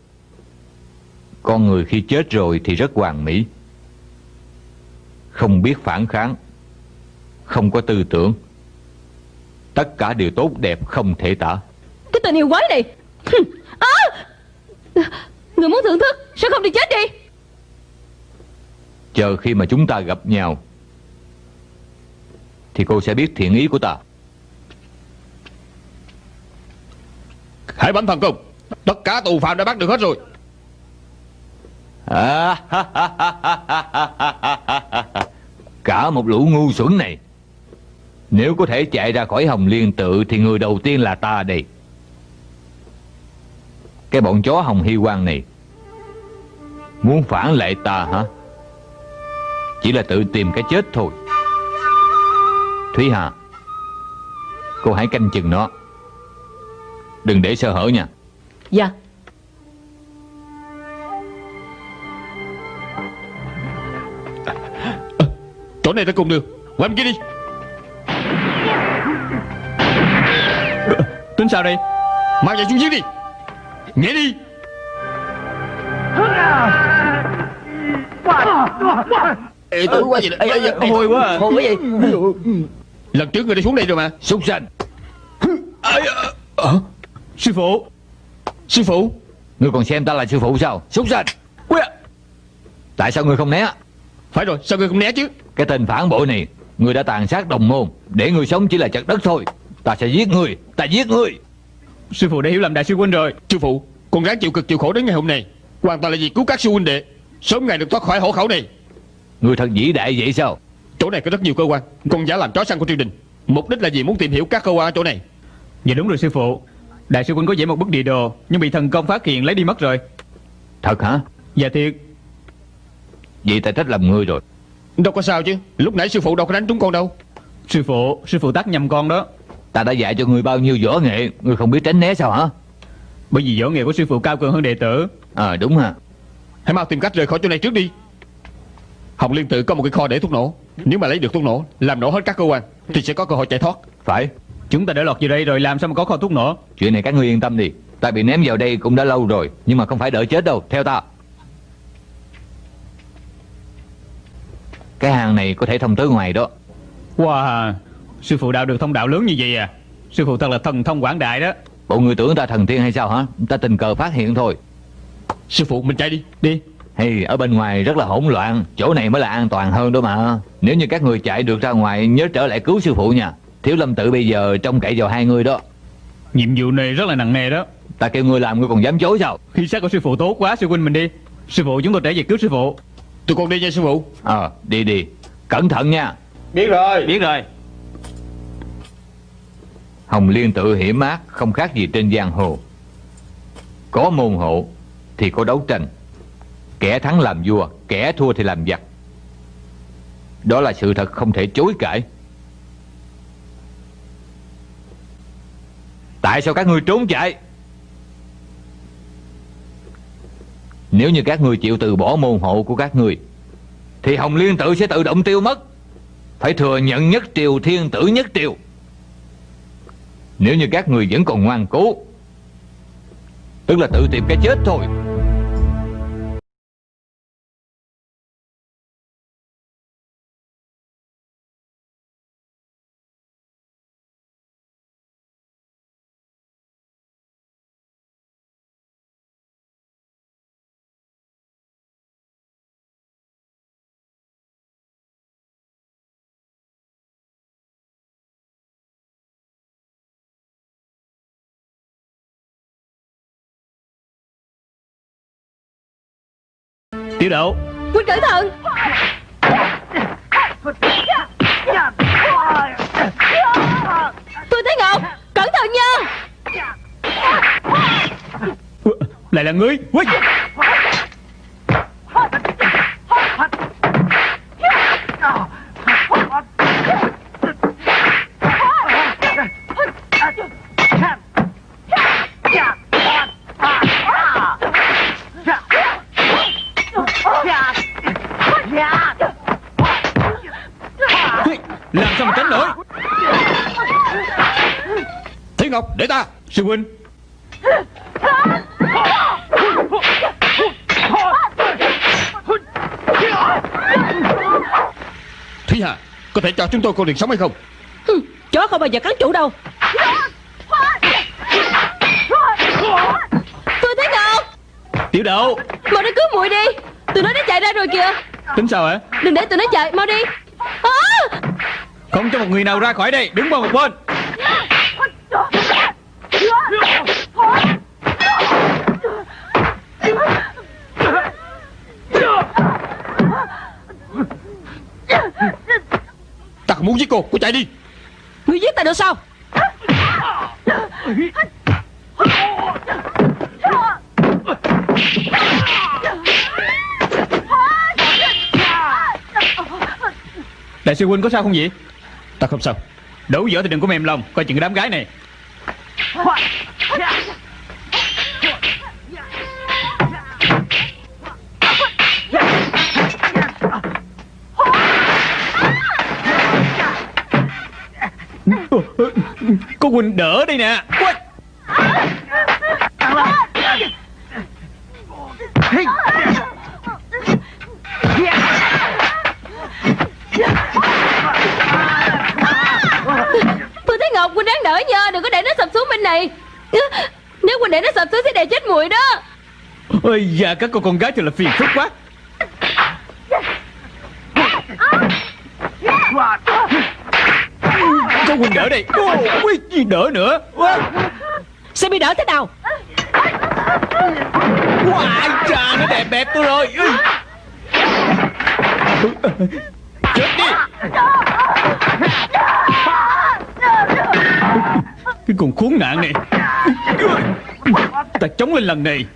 Con người khi chết rồi thì rất hoàn mỹ Không biết phản kháng Không có tư tưởng. Tất cả đều tốt đẹp không thể tả. Cái tình yêu quái này! À! Người muốn thưởng thức Sao không đi chết đi! Chờ khi mà chúng ta gặp nhau Thì cô sẽ biết thiện ý của ta. Hải bẩm thần công. Tất cả tù phạm đã bắt được hết rồi. À, Cả một lũ ngu xuẩn này. Nếu có thể chạy ra khỏi Hồng Liên tự Thì người đầu tiên là ta đây. Cái bọn chó Hồng Hy quan này, Muốn phản lại ta hả? Chỉ là tự tìm cái chết thôi. Thúy Hà, Cô hãy canh chừng nó. Đừng để sơ hở nha. Dạ. Chỗ này ta cùng đường. Qua bên kia đi. Tính sao đây? Mang vào xuống dưới đi. Nhảy đi. Ê tử quá đó. Ê, ê, Hôi quá à. Hôi quá vậy. Lần trước người đã xuống đây rồi mà. Súc sanh Sư phụ. Sư phụ. Ngươi còn xem ta là sư phụ sao? Súc sanh à. Tại sao ngươi không né Phải rồi sao người không né chứ? Cái tên phản bội này Ngươi đã tàn sát đồng môn. Để ngươi sống chỉ là chặt đất thôi. Ta sẽ giết ngươi Ta giết ngươi Sư phụ đã hiểu lầm đại sư huynh rồi. Sư phụ Con ráng chịu cực chịu khổ đến ngày hôm nay. Hoàn toàn là vì cứu các sư huynh đệ. Sớm ngày được thoát khỏi hổ khẩu này. Ngươi thật vĩ đại vậy sao? Chỗ này có rất nhiều cơ quan. Con giả làm chó săn của triều đình. Mục đích là gì muốn tìm hiểu các cơ quan ở chỗ này. Dạ đúng rồi sư phụ. Đại sư huynh có vẽ một bức địa đồ Nhưng bị thần công phát hiện lấy đi mất rồi. Thật hả? Dạ thiệt Vậy ta trách lầm ngươi rồi. Đâu có sao chứ. Lúc nãy sư phụ đâu có đánh trúng con đâu. Sư phụ Sư phụ tắt nhầm con đó. Ta đã dạy cho ngươi bao nhiêu võ nghệ Ngươi không biết tránh né sao hả? Bởi vì võ nghệ của sư phụ cao cường hơn đệ tử. Ờ đúng hả Hãy mau tìm cách rời khỏi chỗ này trước đi. Hồng Liên tự có một cái kho để thuốc nổ. Nếu mà lấy được thuốc nổ Làm nổ hết các cơ quan Thì sẽ có cơ hội chạy thoát. Phải. Chúng ta đã lọt vào đây rồi làm sao mà có kho thuốc nổ? Chuyện này các ngươi yên tâm đi. Ta bị ném vào đây cũng đã lâu rồi Nhưng mà không phải đợi chết đâu. Theo ta Cái hang này có thể thông tới ngoài đó. Wow Sư phụ đạo được thông đạo lớn như vậy à? Sư phụ thật là thần thông quảng đại đó. Bộ người tưởng ta thần tiên hay sao hả? Ta tình cờ phát hiện thôi. Sư phụ mình chạy đi Đi. Hay ở bên ngoài rất là hỗn loạn Chỗ này mới là an toàn hơn đó mà. Nếu như các người chạy được ra ngoài Nhớ trở lại cứu sư phụ nha. Thiếu lâm tự bây giờ trông cậy vào hai người đó. Nhiệm vụ này rất là nặng nề đó. Ta kêu ngươi làm ngươi còn dám chối sao? Khi xác của sư phụ tốt quá sư huynh mình đi. Sư phụ chúng tôi trở về cứu sư phụ Tụi con đi nha sư phụ. Ờ đi đi. Cẩn thận nha. Biết rồi. Biết rồi. Hồng Liên tự hiểm ác Không khác gì trên giang hồ. Có môn hộ Thì có đấu tranh. Kẻ thắng làm vua Kẻ thua thì làm giặc. Đó là sự thật không thể chối cãi. Tại sao các ngươi trốn chạy Nếu như các ngươi chịu từ bỏ môn hộ của các ngươi, Thì Hồng Liên tự sẽ tự động tiêu mất. Phải thừa nhận nhất triều, thiên tử nhất triều. Nếu như các người vẫn còn ngoan cố, Tức là tự tìm cái chết thôi. Tiểu độ. Huynh cẩn thận Tôi thấy Ngọc Cẩn thận nha. Lại là ngươi. Ui. Sao mà tránh nổi. Thiên Ngọc để ta. Sư huynh. Thúy Hà Có thể cho chúng tôi con đường sống hay không? Hừ, Chó không bao giờ cắn chủ đâu. Tôi thấy Ngọc Tiểu độ Mau đi cứu muội đi. Tụi nó đã chạy ra rồi kìa. Tính sao hả? Đừng để tụi nó chạy Mau đi! Không cho một người nào ra khỏi đây. Đứng vào một bên. Ta không muốn giết cô. Cô chạy đi. Ngươi giết ta được sao? Đại sư huynh có sao không vậy Ta không sao. Đấu võ thì đừng có mềm lòng. Coi chừng cái đám gái này. Cô Quỳnh đỡ đây nè. Quay. Ngọc Huynh đáng đỡ nha Đừng có để nó sập xuống bên này. Nếu Huynh để nó sập xuống sẽ đè chết muội đó. Ôi da các cô con gái thật là phiền phức quá. Có huynh đỡ đây. Ô, Ui, gì đỡ nữa. Ôi, Sẽ bị đỡ thế nào? Wow, trà nó đẹp đẹp tôi rồi. Chết đi Cái con khốn nạn này. Ta chống lên lần này.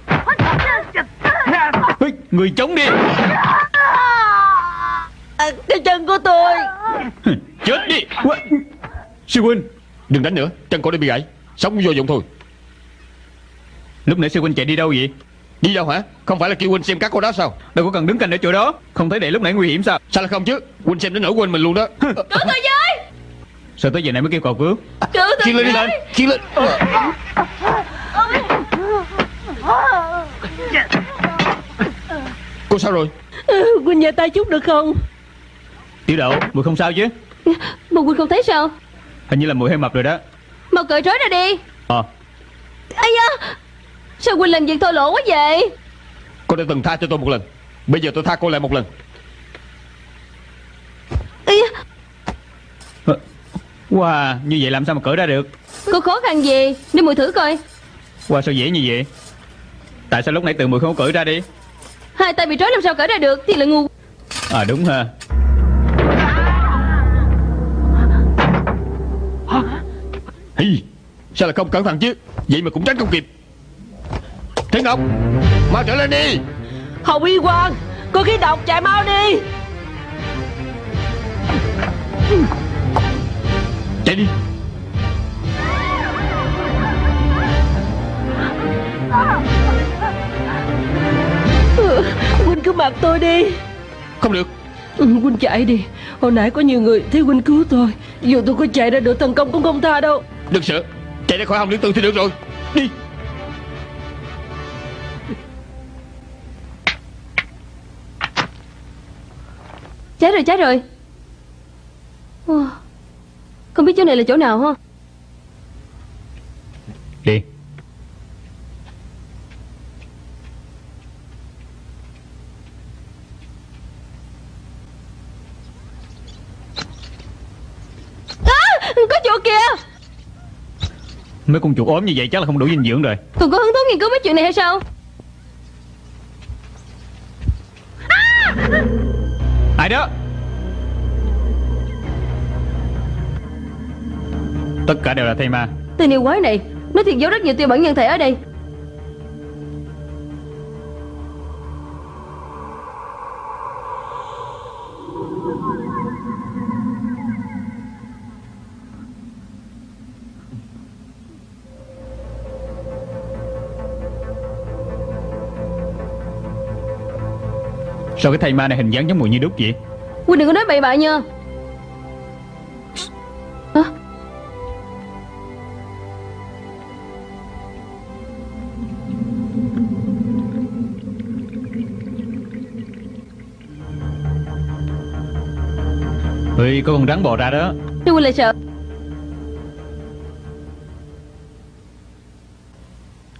Người chống đi. À, Cái chân của tôi. Chết đi. Sư huynh Đừng đánh nữa. Chân cô đã bị gãy. Sống vô dụng thôi. Lúc nãy sư huynh chạy đi đâu vậy? Đi đâu hả? Không phải là kêu huynh xem các cô đó sao? Đâu có cần đứng canh ở chỗ đó. Không thấy để lúc nãy nguy hiểm sao? Sao là không chứ? Huynh xem đến nỗi quên mình luôn đó. Cứu tôi với Sao tới giờ này mới kêu cầu cứu Cứu tôi Khiêng lên lên Khiêng lên. Cô sao rồi? Ừ, Huynh nhờ tay chút được không? Tiểu đậu mùi không sao chứ? Mà Huynh không thấy sao? Hình như là mùi hơi mập rồi đó. Mau cởi trói ra đi. Ờ. Ây da Sao Huynh làm việc thô lỗ quá vậy? Cô đã từng tha cho tôi một lần Bây giờ tôi tha cô lại một lần. Ây da Ờ, Wow như vậy làm sao mà cởi ra được? Có khó khăn gì? Để mùi thử coi. Wow sao dễ như vậy? Tại sao lúc nãy tự mùi không có cởi ra đi? Hai tay bị trói làm sao cởi ra được? Thì là ngu. À đúng ha. Hi, Sao là không cẩn thận chứ? Vậy mà cũng tránh không kịp. Thế Ngọc Mau trở lên đi. Hồng Y Quang Có khí độc chạy mau đi Chạy đi. Huynh cứ mặc tôi đi. Không được. Ừ, Huynh chạy đi. Hồi nãy có nhiều người thấy Huynh cứu tôi. Dù tôi có chạy ra được thần công cũng không tha đâu. Đừng sợ Chạy ra khỏi hồng liên tư thì được rồi. Đi. Chết rồi chết rồi. Wow. Không biết chỗ này là chỗ nào ha Đi. À, Có chỗ kìa. Mấy con chuột ốm như vậy chắc là không đủ dinh dưỡng rồi. Còn có hứng thú nghiên cứu mấy chuyện này hay sao? Ai đó Tất cả đều là thầy ma. Tên yêu quái này Nó thiệt giấu rất nhiều tiêu bản nhân thể ở đây. Sao cái thầy ma này hình dáng giống mùi như đúc vậy? Huynh đừng có nói bậy bạ nha Ơi có con rắn bò ra đó. Huynh lại sợ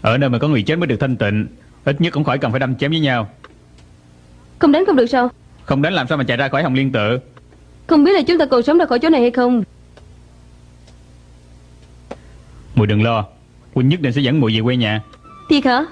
Ở nơi mà có người chết mới được thanh tịnh Ít nhất cũng khỏi cần phải đâm chém với nhau. Không đánh không được sao? Không đánh làm sao mà chạy ra khỏi hồng liên tự? Không biết là chúng ta còn sống ra khỏi chỗ này hay không. Mùi đừng lo Huynh nhất định sẽ dẫn mùi về quê nhà. Thiệt hả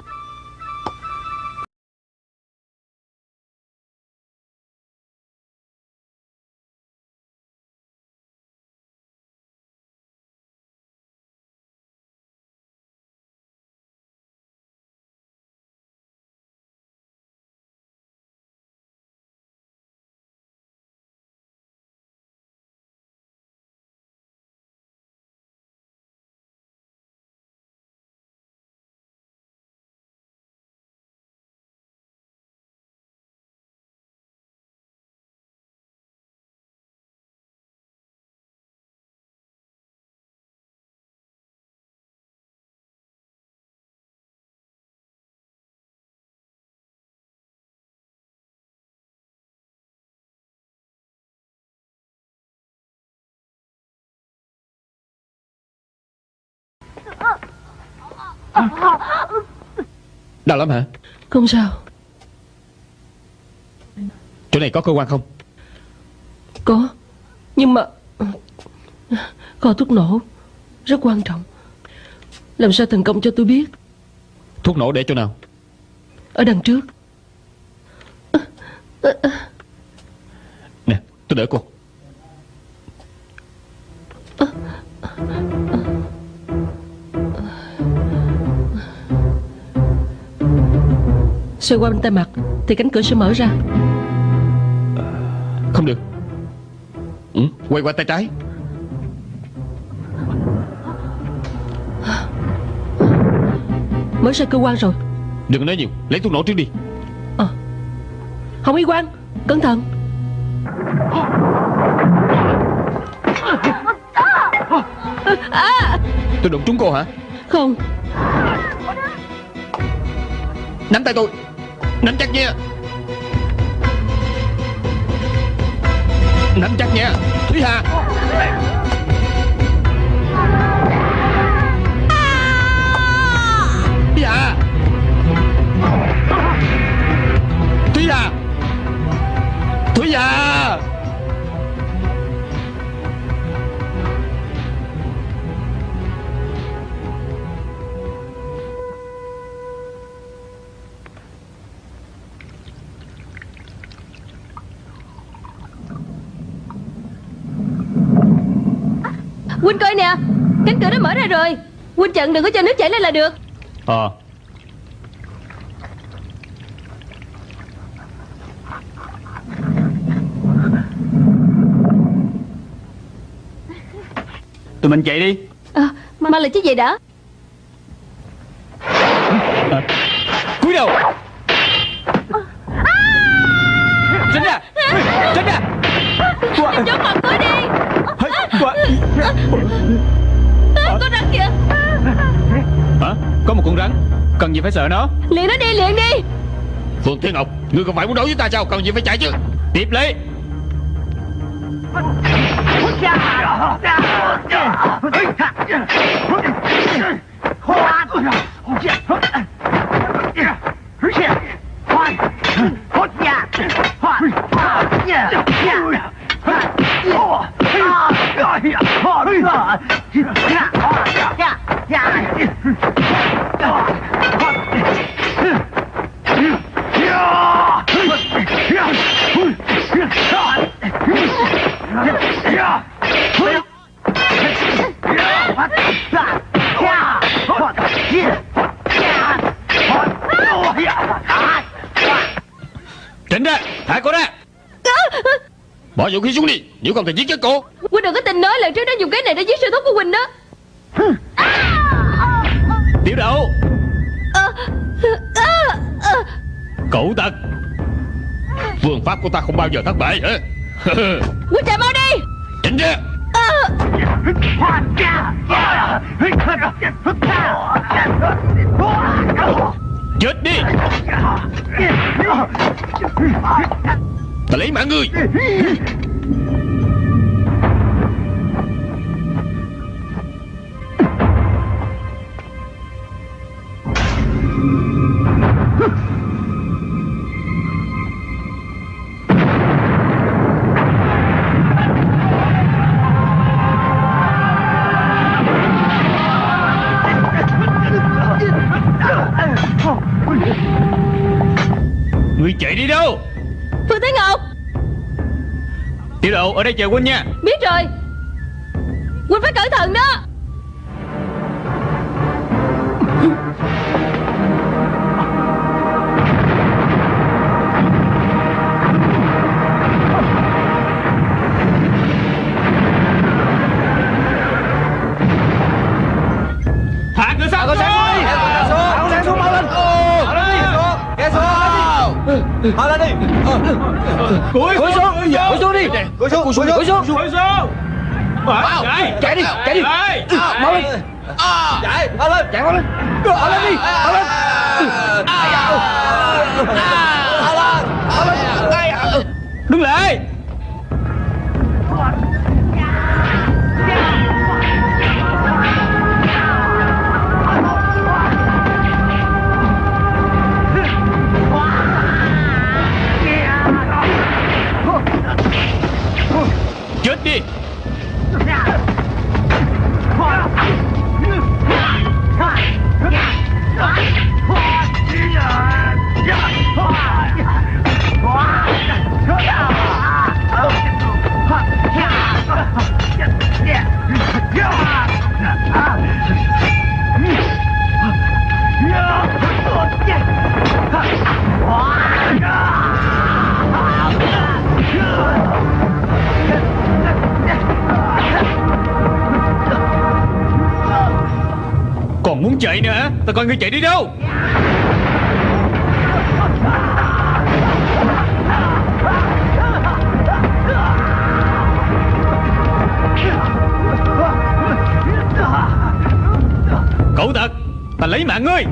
Đau lắm hả? Không sao. Chỗ này có cơ quan không? Có Nhưng mà Kho thuốc nổ Rất quan trọng. Làm sao thành công cho tôi biết? Thuốc nổ để chỗ nào? Ở đằng trước. Nè tôi đỡ cô Xoay qua bên tay mặt Thì cánh cửa sẽ mở ra. Không được. Ừ, Quay qua tay trái. Mở ra cơ quan rồi. Đừng nói nhiều Lấy thuốc nổ trước đi. Hồng Y Quang Cẩn thận. Tôi đụng trúng cô hả? Không. Nắm tay tôi Nắm chắc nha. Nắm chắc nha. Thúy Hà. Thúy Hà. Thúy Hà. Thúy Hà. Huynh coi nè. Cánh cửa đã mở ra rồi. Huynh chặn đừng có cho nước chảy lên là được. Ờ. Tụi mình chạy đi. À, Mà là chiếc giày đã. Cúi đầu Con rắn kìa. Hả? Có một con rắn. Cần gì phải sợ nó? Liền nó đi liền đi. Phương Thiên Ngọc Ngươi không phải muốn đấu với ta sao? Cần gì phải chạy chứ? Tiếp lấy Tránh ra Thả cô ra. Bỏ vũ khí xuống đi Nếu không thì giết chết cô Huynh đừng có tin nói lần trước nó dùng cái này để giết sư thúc của Huynh đó. Tiểu đậu. Cẩu tật Phương pháp của ta không bao giờ thất bại hả? Huynh chạy mau đi. Tránh ra Chết đi. Ta lấy mạng ngươi ở đây chờ huynh nha Biết rồi Huynh phải cẩn thận đó Hạ cửa sắt Hạ cửa sắt xuống mau lên Tháo lên đi Kéo xuống Tháo lên đi Cúi Cúi xuống Cúi xuống. đi. Cúi xuống Cúi xuống Cúi xuống. Cúi xuống. Chạy. Chạy đi Chạy đi. Mau lên. Chạy. Tháo lên. Chạy mau lên. Tháo lên đi Tháo lên. Tháo lên Tháo lên. Đứng lại nữa. Hả Tao coi ngươi chạy đi đâu? Cậu tật Ta lấy mạng ngươi.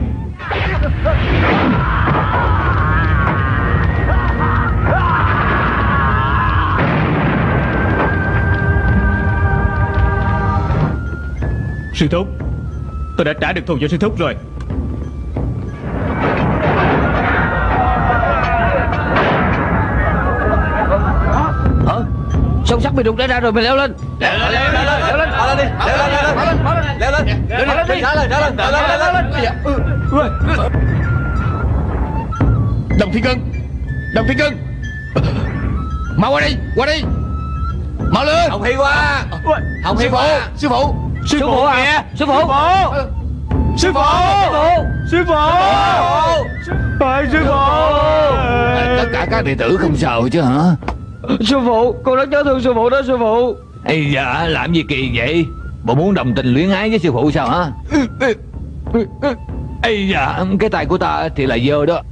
Sư thúc Tôi đã trả được thù cho sư thúc rồi Hả? Sông sắt bị đục đã ra rồi, mình leo lên Leo lên, leo lên, leo lên Leo lên, leo lên, leo lên Leo lên, leo lên, leo lên, leo lên, leo lên, Đồng Thiên Cưng Đồng Thiên Cưng Mau qua đi, qua đi Mau lên Hồng Hy qua Hồng Hy qua Sư phụ Sư phụ à. Sư phụ. Sư phụ. Sư phụ. Phải sư phụ. Tất cả các đệ tử không sao chứ hả? Sư phụ Con rất nhớ thương sư phụ đó sư phụ. Ây dạ làm gì kỳ vậy? Bộ muốn đồng tình luyến ái với sư phụ sao hả? Ây dạ Cái tay của ta thì là dơ đó.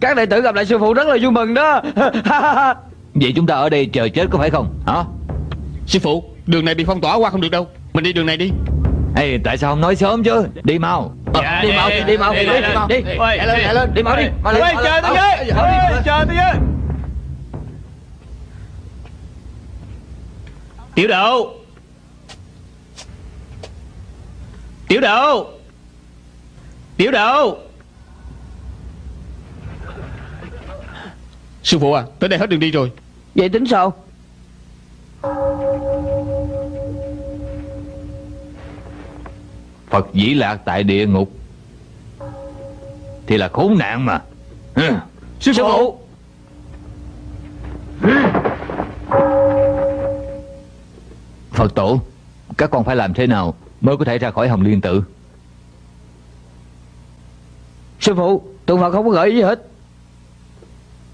Các đệ tử gặp lại sư phụ rất là vui mừng đó. Vậy chúng ta ở đây chờ chết có phải không? Hả? Sư phụ Đường này bị phong tỏa qua không được đâu Mình đi đường này đi. Ê, tại sao không nói sớm chứ? Đi mau. Ờ, Dạ, Đi đi, mau đi, đi mau đi, đi đi, đi đi. đi Ôi, lên đi. lên Đi mau đi mau lên, mau chờ tôi với chờ tôi với. Tiểu độ Tiểu độ Tiểu độ Sư phụ à Tới đây hết đường đi rồi. Vậy tính sao Phật dĩ lạc tại địa ngục. Thì là khốn nạn mà. Ừ. Sư phụ. Phật tổ Các con phải làm thế nào Mới có thể ra khỏi hồng liên tự Sư phụ Tượng Phật không có gợi ý gì hết.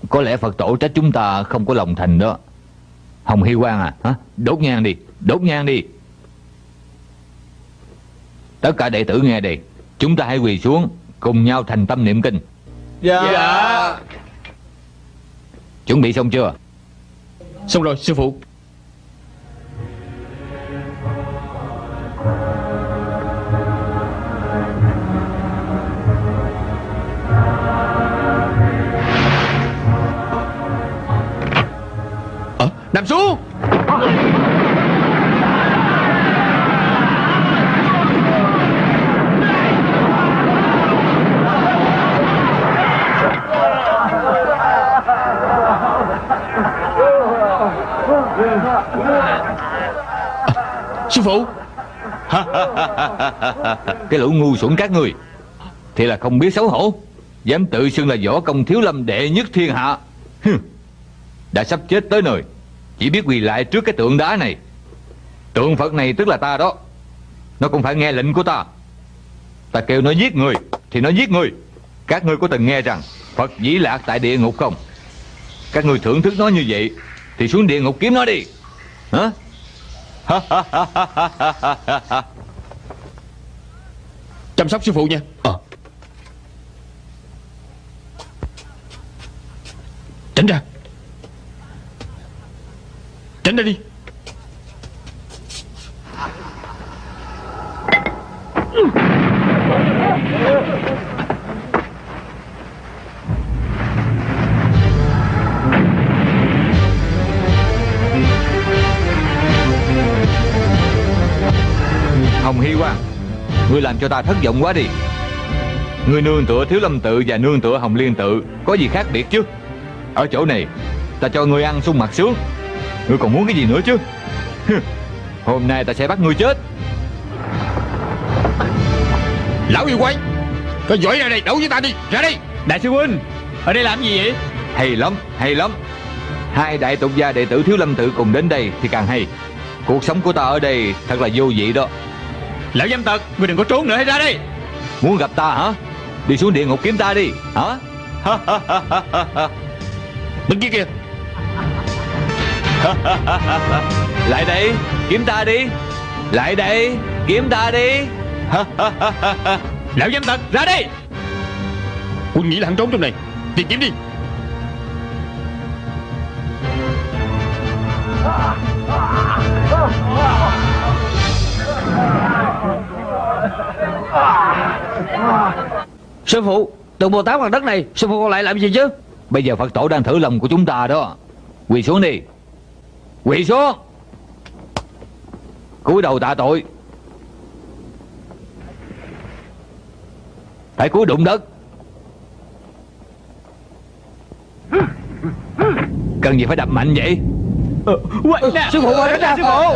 Có lẽ Phật tổ trách chúng ta không có lòng thành đó. Hồng Hy Quang à hả? Đốt nhang đi Đốt nhang đi Tất cả đệ tử nghe đây Chúng ta hãy quỳ xuống Cùng nhau thành tâm niệm kinh. Dạ. Chuẩn bị xong chưa? Xong rồi sư phụ. Ờ, nằm xuống Sư phụ. Cái lũ ngu xuẩn các người Thì là không biết xấu hổ. Dám tự xưng là võ công thiếu lâm đệ nhất thiên hạ. Đã sắp chết tới nơi. Chỉ biết quỳ lại trước cái tượng đá này. Tượng Phật này tức là ta đó. Nó cũng phải nghe lệnh của ta. Ta kêu nó giết người, Thì nó giết người. Các ngươi có từng nghe rằng Phật dĩ lạc tại địa ngục không? Các ngươi thưởng thức nó như vậy, Thì xuống địa ngục kiếm nó đi. Hả? Chăm sóc sư phụ nha. Ờ. Tránh ra. Tránh ra đi Hồng Hy Quang Ngươi làm cho ta thất vọng quá đi. Ngươi nương tựa Thiếu Lâm Tự và nương tựa Hồng Liên Tự Có gì khác biệt chứ? Ở chỗ này Ta cho ngươi ăn sung mặt sướng. Ngươi còn muốn cái gì nữa chứ? Hôm nay ta sẽ bắt ngươi chết. Lão yêu quái Có giỏi ra đây đấu với ta đi Ra đây. Đại sư huynh Ở đây làm gì vậy? Hay lắm, hay lắm. Hai đại tục gia đệ tử Thiếu Lâm Tự cùng đến đây thì càng hay. Cuộc sống của ta ở đây thật là vô vị đó Lão dâm tật Ngươi đừng có trốn nữa hãy ra đây Muốn gặp ta hả? Đi xuống địa ngục kiếm ta đi Hả? Bên kia kìa. Lại đây Kiếm ta đi. Lại đây Kiếm ta đi. Lão dâm tật ra đây Quân nghĩ là hắn trốn trong này. Tìm kiếm đi Sư phụ Tượng Bồ Tát bằng đất này Sư phụ còn lại làm gì chứ? Bây giờ Phật tổ đang thử lòng của chúng ta đó. Quỳ xuống đi. Quỳ xuống. Cúi đầu tạ tội. Phải cúi đụng đất. Cần gì phải đập mạnh vậy? Sư phụ quay ra sư phụ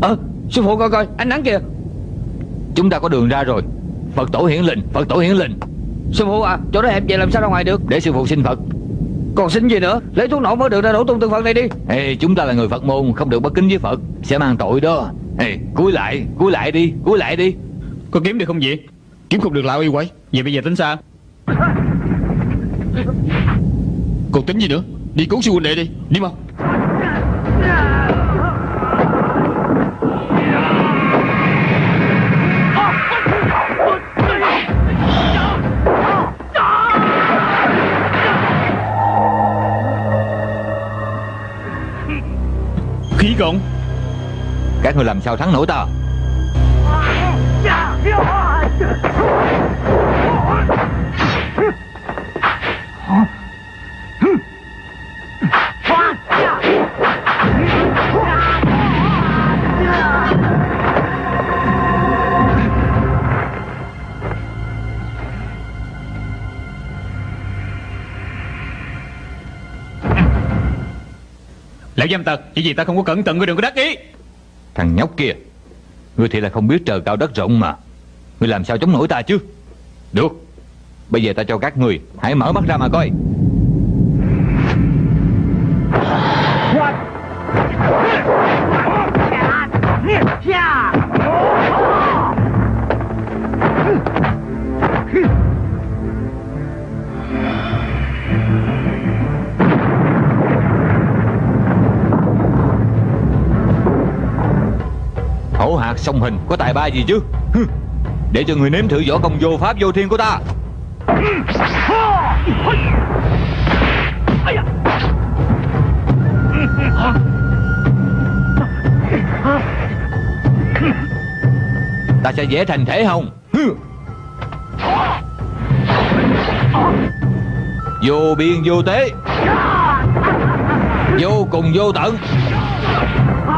Ờ sư phụ coi coi ánh nắng kìa. Chúng ta có đường ra rồi. Phật tổ hiển linh Phật tổ hiển linh. Sư phụ à chỗ đó hẹp vậy làm sao ra ngoài được? Để sư phụ xin Phật. Còn xin gì nữa? Lấy thuốc nổ mới được ra đổ tung tượng Phật này đi. Ê, chúng ta là người Phật môn Không được bất kính với Phật Sẽ mang tội đó. Ê, cúi lại Cúi lại đi Cúi lại đi. Có kiếm được không vậy? Kiếm không được lão yêu quái. Vậy bây giờ tính sao? Còn tính gì nữa? Đi cứu sư huynh đệ đi. Đi mau Cộng Các người làm sao thắng nổi ta Lão dâm tật Chỉ vì ta không có cẩn thận, Ngươi đừng có đắc ý. Thằng nhóc kia, Ngươi thì là không biết trời cao đất rộng mà. Ngươi làm sao chống nổi ta chứ? Được, Bây giờ ta cho các người Hãy mở mắt ra mà coi. Sông song hình Có tài ba gì chứ? Để cho người nếm thử võ công vô pháp vô thiên của ta. Ta sẽ dễ thành thể hồng. Vô biên vô tế. Vô cùng vô tận.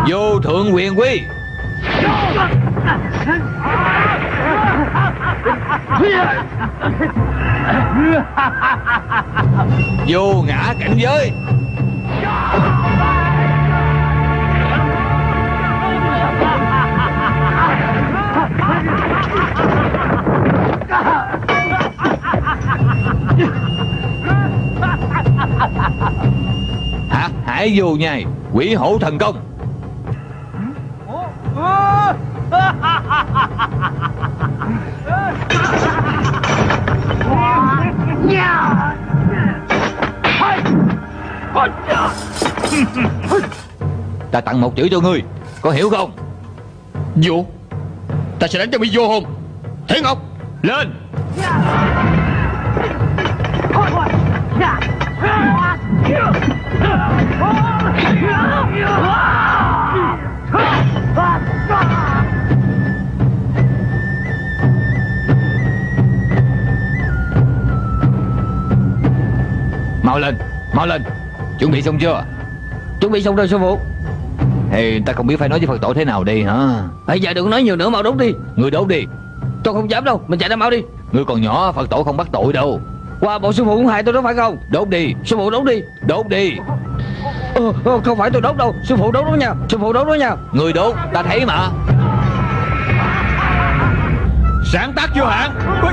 Vô thượng quyền quy vô ngã cảnh giới. Hả? Hải vô nhai. Quỷ hổ thần công. Ta tặng một chữ cho ngươi. Có hiểu không? Vô Ta sẽ đánh cho bị vô hồn Thế Ngọc Lên. Mau lên Mau lên. Chuẩn bị xong chưa? Chuẩn bị xong rồi sư phụ Thì ta không biết phải nói với Phật tổ thế nào đi hả? Bây giờ đừng nói nhiều nữa mau đốt đi. Ngươi đốt đi. Tôi không dám đâu Mình chạy ra mau đi. Ngươi còn nhỏ Phật tổ không bắt tội đâu. Qua bộ sư phụ cũng hại tôi đó phải không? Đốt đi. Sư phụ đốt đi. Đốt đi. Ờ, ờ, Không phải tôi đốt đâu. Sư phụ đốt đó nha. Sư phụ đốt đó nha. Ngươi đốt Ta thấy mà. Sáng tác vô hạn. Ui.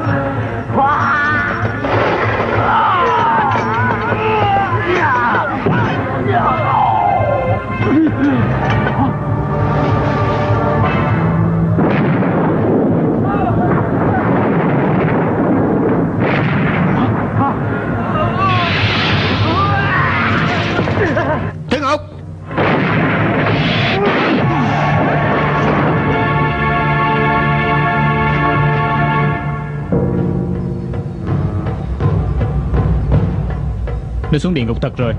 Nó xuống địa ngục thật rồi.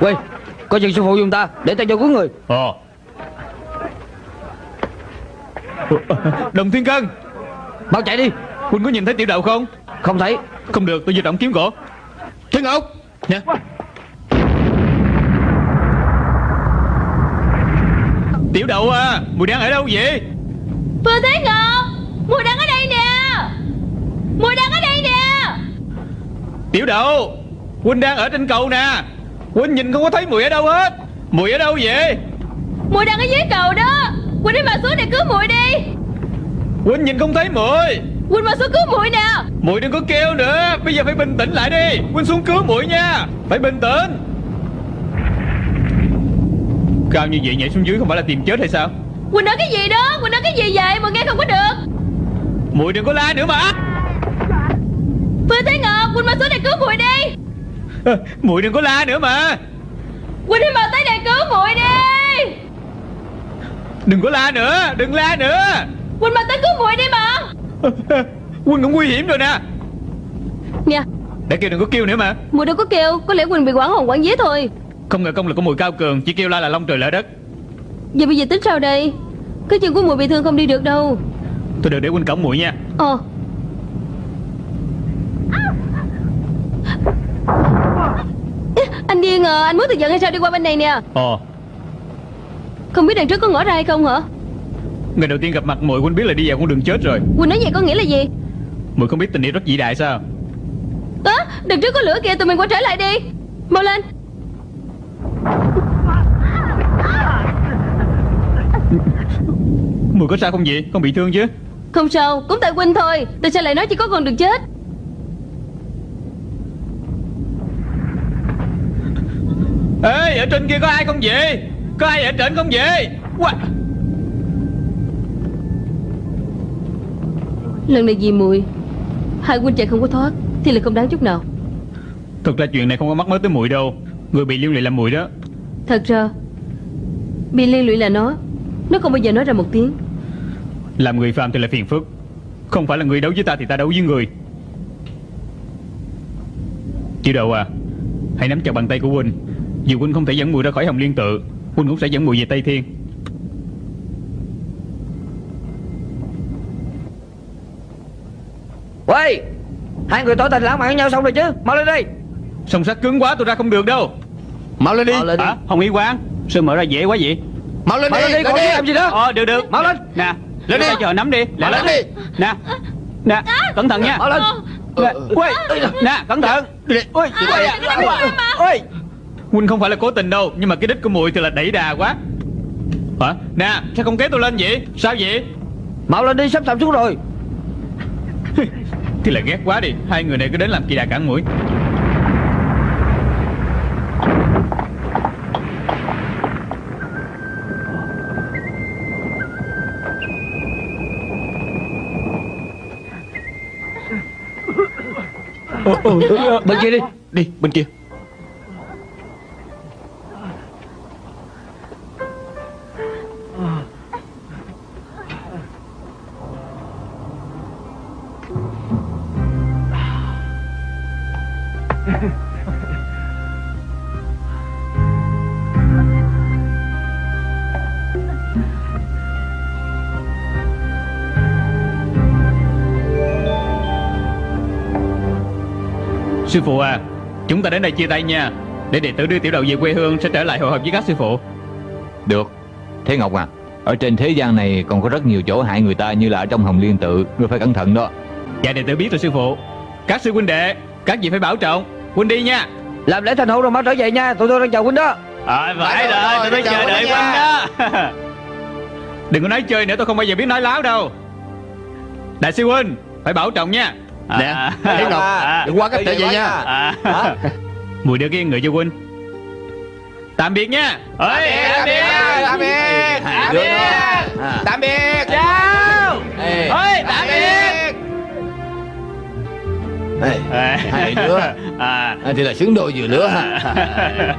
Quay Coi chừng sư phụ dùng ta Để ta cho cứu người. Ồ Đồng Thiên Cân. Mau chạy đi. Huynh có nhìn thấy tiểu đạo không? Không thấy. Không được tôi di động kiếm gỗ. Thế Ngọc Nè Tiểu đậu à. Mùi đang ở đâu vậy? Phương Thế Ngọc Mùi đang ở đây nè. Mùi đang ở đây nè. Tiểu đậu Huynh đang ở trên cầu nè. Huynh nhìn không có thấy mùi ở đâu hết. Mùi ở đâu vậy? Mùi đang ở dưới cầu đó. Quỳnh đi vào xuống để cứu mùi đi. Huynh nhìn không thấy mùi. Quỳnh vào xuống cứu mùi nè. Mùi đừng có kêu nữa. Bây giờ phải bình tĩnh lại đi. Huynh xuống cứu mùi nha. Phải bình tĩnh Cao như vậy nhảy xuống dưới không phải là tìm chết hay sao? Quỳnh nói cái gì đó? Quỳnh nói cái gì vậy? Mùi nghe không có được. Mùi đừng có la nữa mà. Phương Thế Ngọc Quỳnh vào xuống để cứu mùi đi. Mùi đừng có la nữa mà. Quỳnh đi vào tới để cứu mùi đi. Đừng có la nữa Đừng la nữa. Quỳnh vào tới cứu mùi đi mà. Huynh cũng nguy hiểm rồi nè. Nè. Để kêu đừng có kêu nữa mà. Mùi đâu có kêu Có lẽ Quỳnh bị quảng hồn quảng vía thôi Không ngờ công lực của mùi cao cường Chỉ kêu la là long trời lỡ đất. Vậy bây giờ tính sao đây? Cái chân của mùi bị thương không đi được đâu. Tôi đừng để Huynh cổng mùi nha. Ờ. Anh điên à Anh muốn thực giận hay sao đi qua bên này nè? Ồ Không biết đằng trước có ngõ ra hay không hả? Ngày đầu tiên gặp mặt mùi Huynh biết là đi vào con đường chết rồi. Quỳnh nói vậy có nghĩa là gì? Mùi không biết tình yêu rất vĩ đại sao? Á đằng trước có lửa kìa tụi mình quay trở lại đi. Mau lên Mùi có sao không vậy? Không bị thương chứ. Không sao Cũng tại Quỳnh thôi. Tại sao lại nói chỉ có con đường chết. Ê ở trên kia có ai không vậy? Có ai ở trên không vậy? Quá. Lần này vì mùi Hai Quỳnh chạy không có thoát Thì là không đáng chút nào. Thực ra chuyện này không có mắc mới tới mùi đâu. Người bị liên lụy là mùi đó. Thật ra Bị liên lụy là nó. Nó không bao giờ nói ra một tiếng Làm người phàm thì là phiền phức. Không phải là người đấu với ta thì ta đấu với người. Tiểu đầu à Hãy nắm chặt bàn tay của Huynh. Dù Huynh không thể dẫn mùi ra khỏi hồng liên tự Huynh cũng sẽ dẫn mùi về Tây Thiên. Quay Hai người tỏ tình lãng mạn với nhau xong rồi chứ? Mau lên đây Song sắt cứng quá tôi ra không được đâu. Mau lên đi. Mau lên đi. Hả? Hồng Y Quang Sao mở ra dễ quá vậy? Mau lên Mau đi lên đi, còn biết làm gì nữa? Ờ được được. Mau lên. Nè Lên đi. Chờ nắm đi. Mau lên đi. Nè. Nè Cẩn thận nha. Lên. Nè Ui Nè cẩn thận. Ui Ui Huynh không phải là cố tình đâu Nhưng mà cái đích của mùi thì là đẩy đà quá. Hả? Nè sao không kéo tôi lên vậy? Sao vậy? Mau lên đi sắp sập xuống rồi. Thì là ghét quá đi. Hai người này cứ đến làm kỳ đà cản mũi Bên kia đi Đi bên kia. Sư phụ à Chúng ta đến đây chia tay nha. Để đệ tử đưa tiểu đầu về quê hương Sẽ trở lại hội họp với các sư phụ. Được. Thế Ngọc à Ở trên thế gian này còn có rất nhiều chỗ hại người ta Như là ở trong hồng liên tự Ngươi phải cẩn thận đó. Dạ đệ tử biết rồi sư phụ. Các sư huynh đệ Các vị phải bảo trọng. Huynh đi nha. Làm lễ thành hôn rồi mau trở về nha. Tụi tôi đang chờ huynh đó. À phải rồi, rồi, tôi chờ đợi huynh đó. Đừng có nói chơi nữa tôi không bao giờ biết nói láo đâu. Đại sư huynh Phải bảo trọng nha Nè Thế Ngọc Đừng quá cách trở về nha. à. Mùi đưa cái người cho huynh. Tạm biệt nha. Ơi, Tạm biệt. Tạm biệt. Đứa đó. Tạm biệt. Chào. Ơi, tạm biệt. Hai đứa à. à, Thì là xứng đôi vừa lứa ha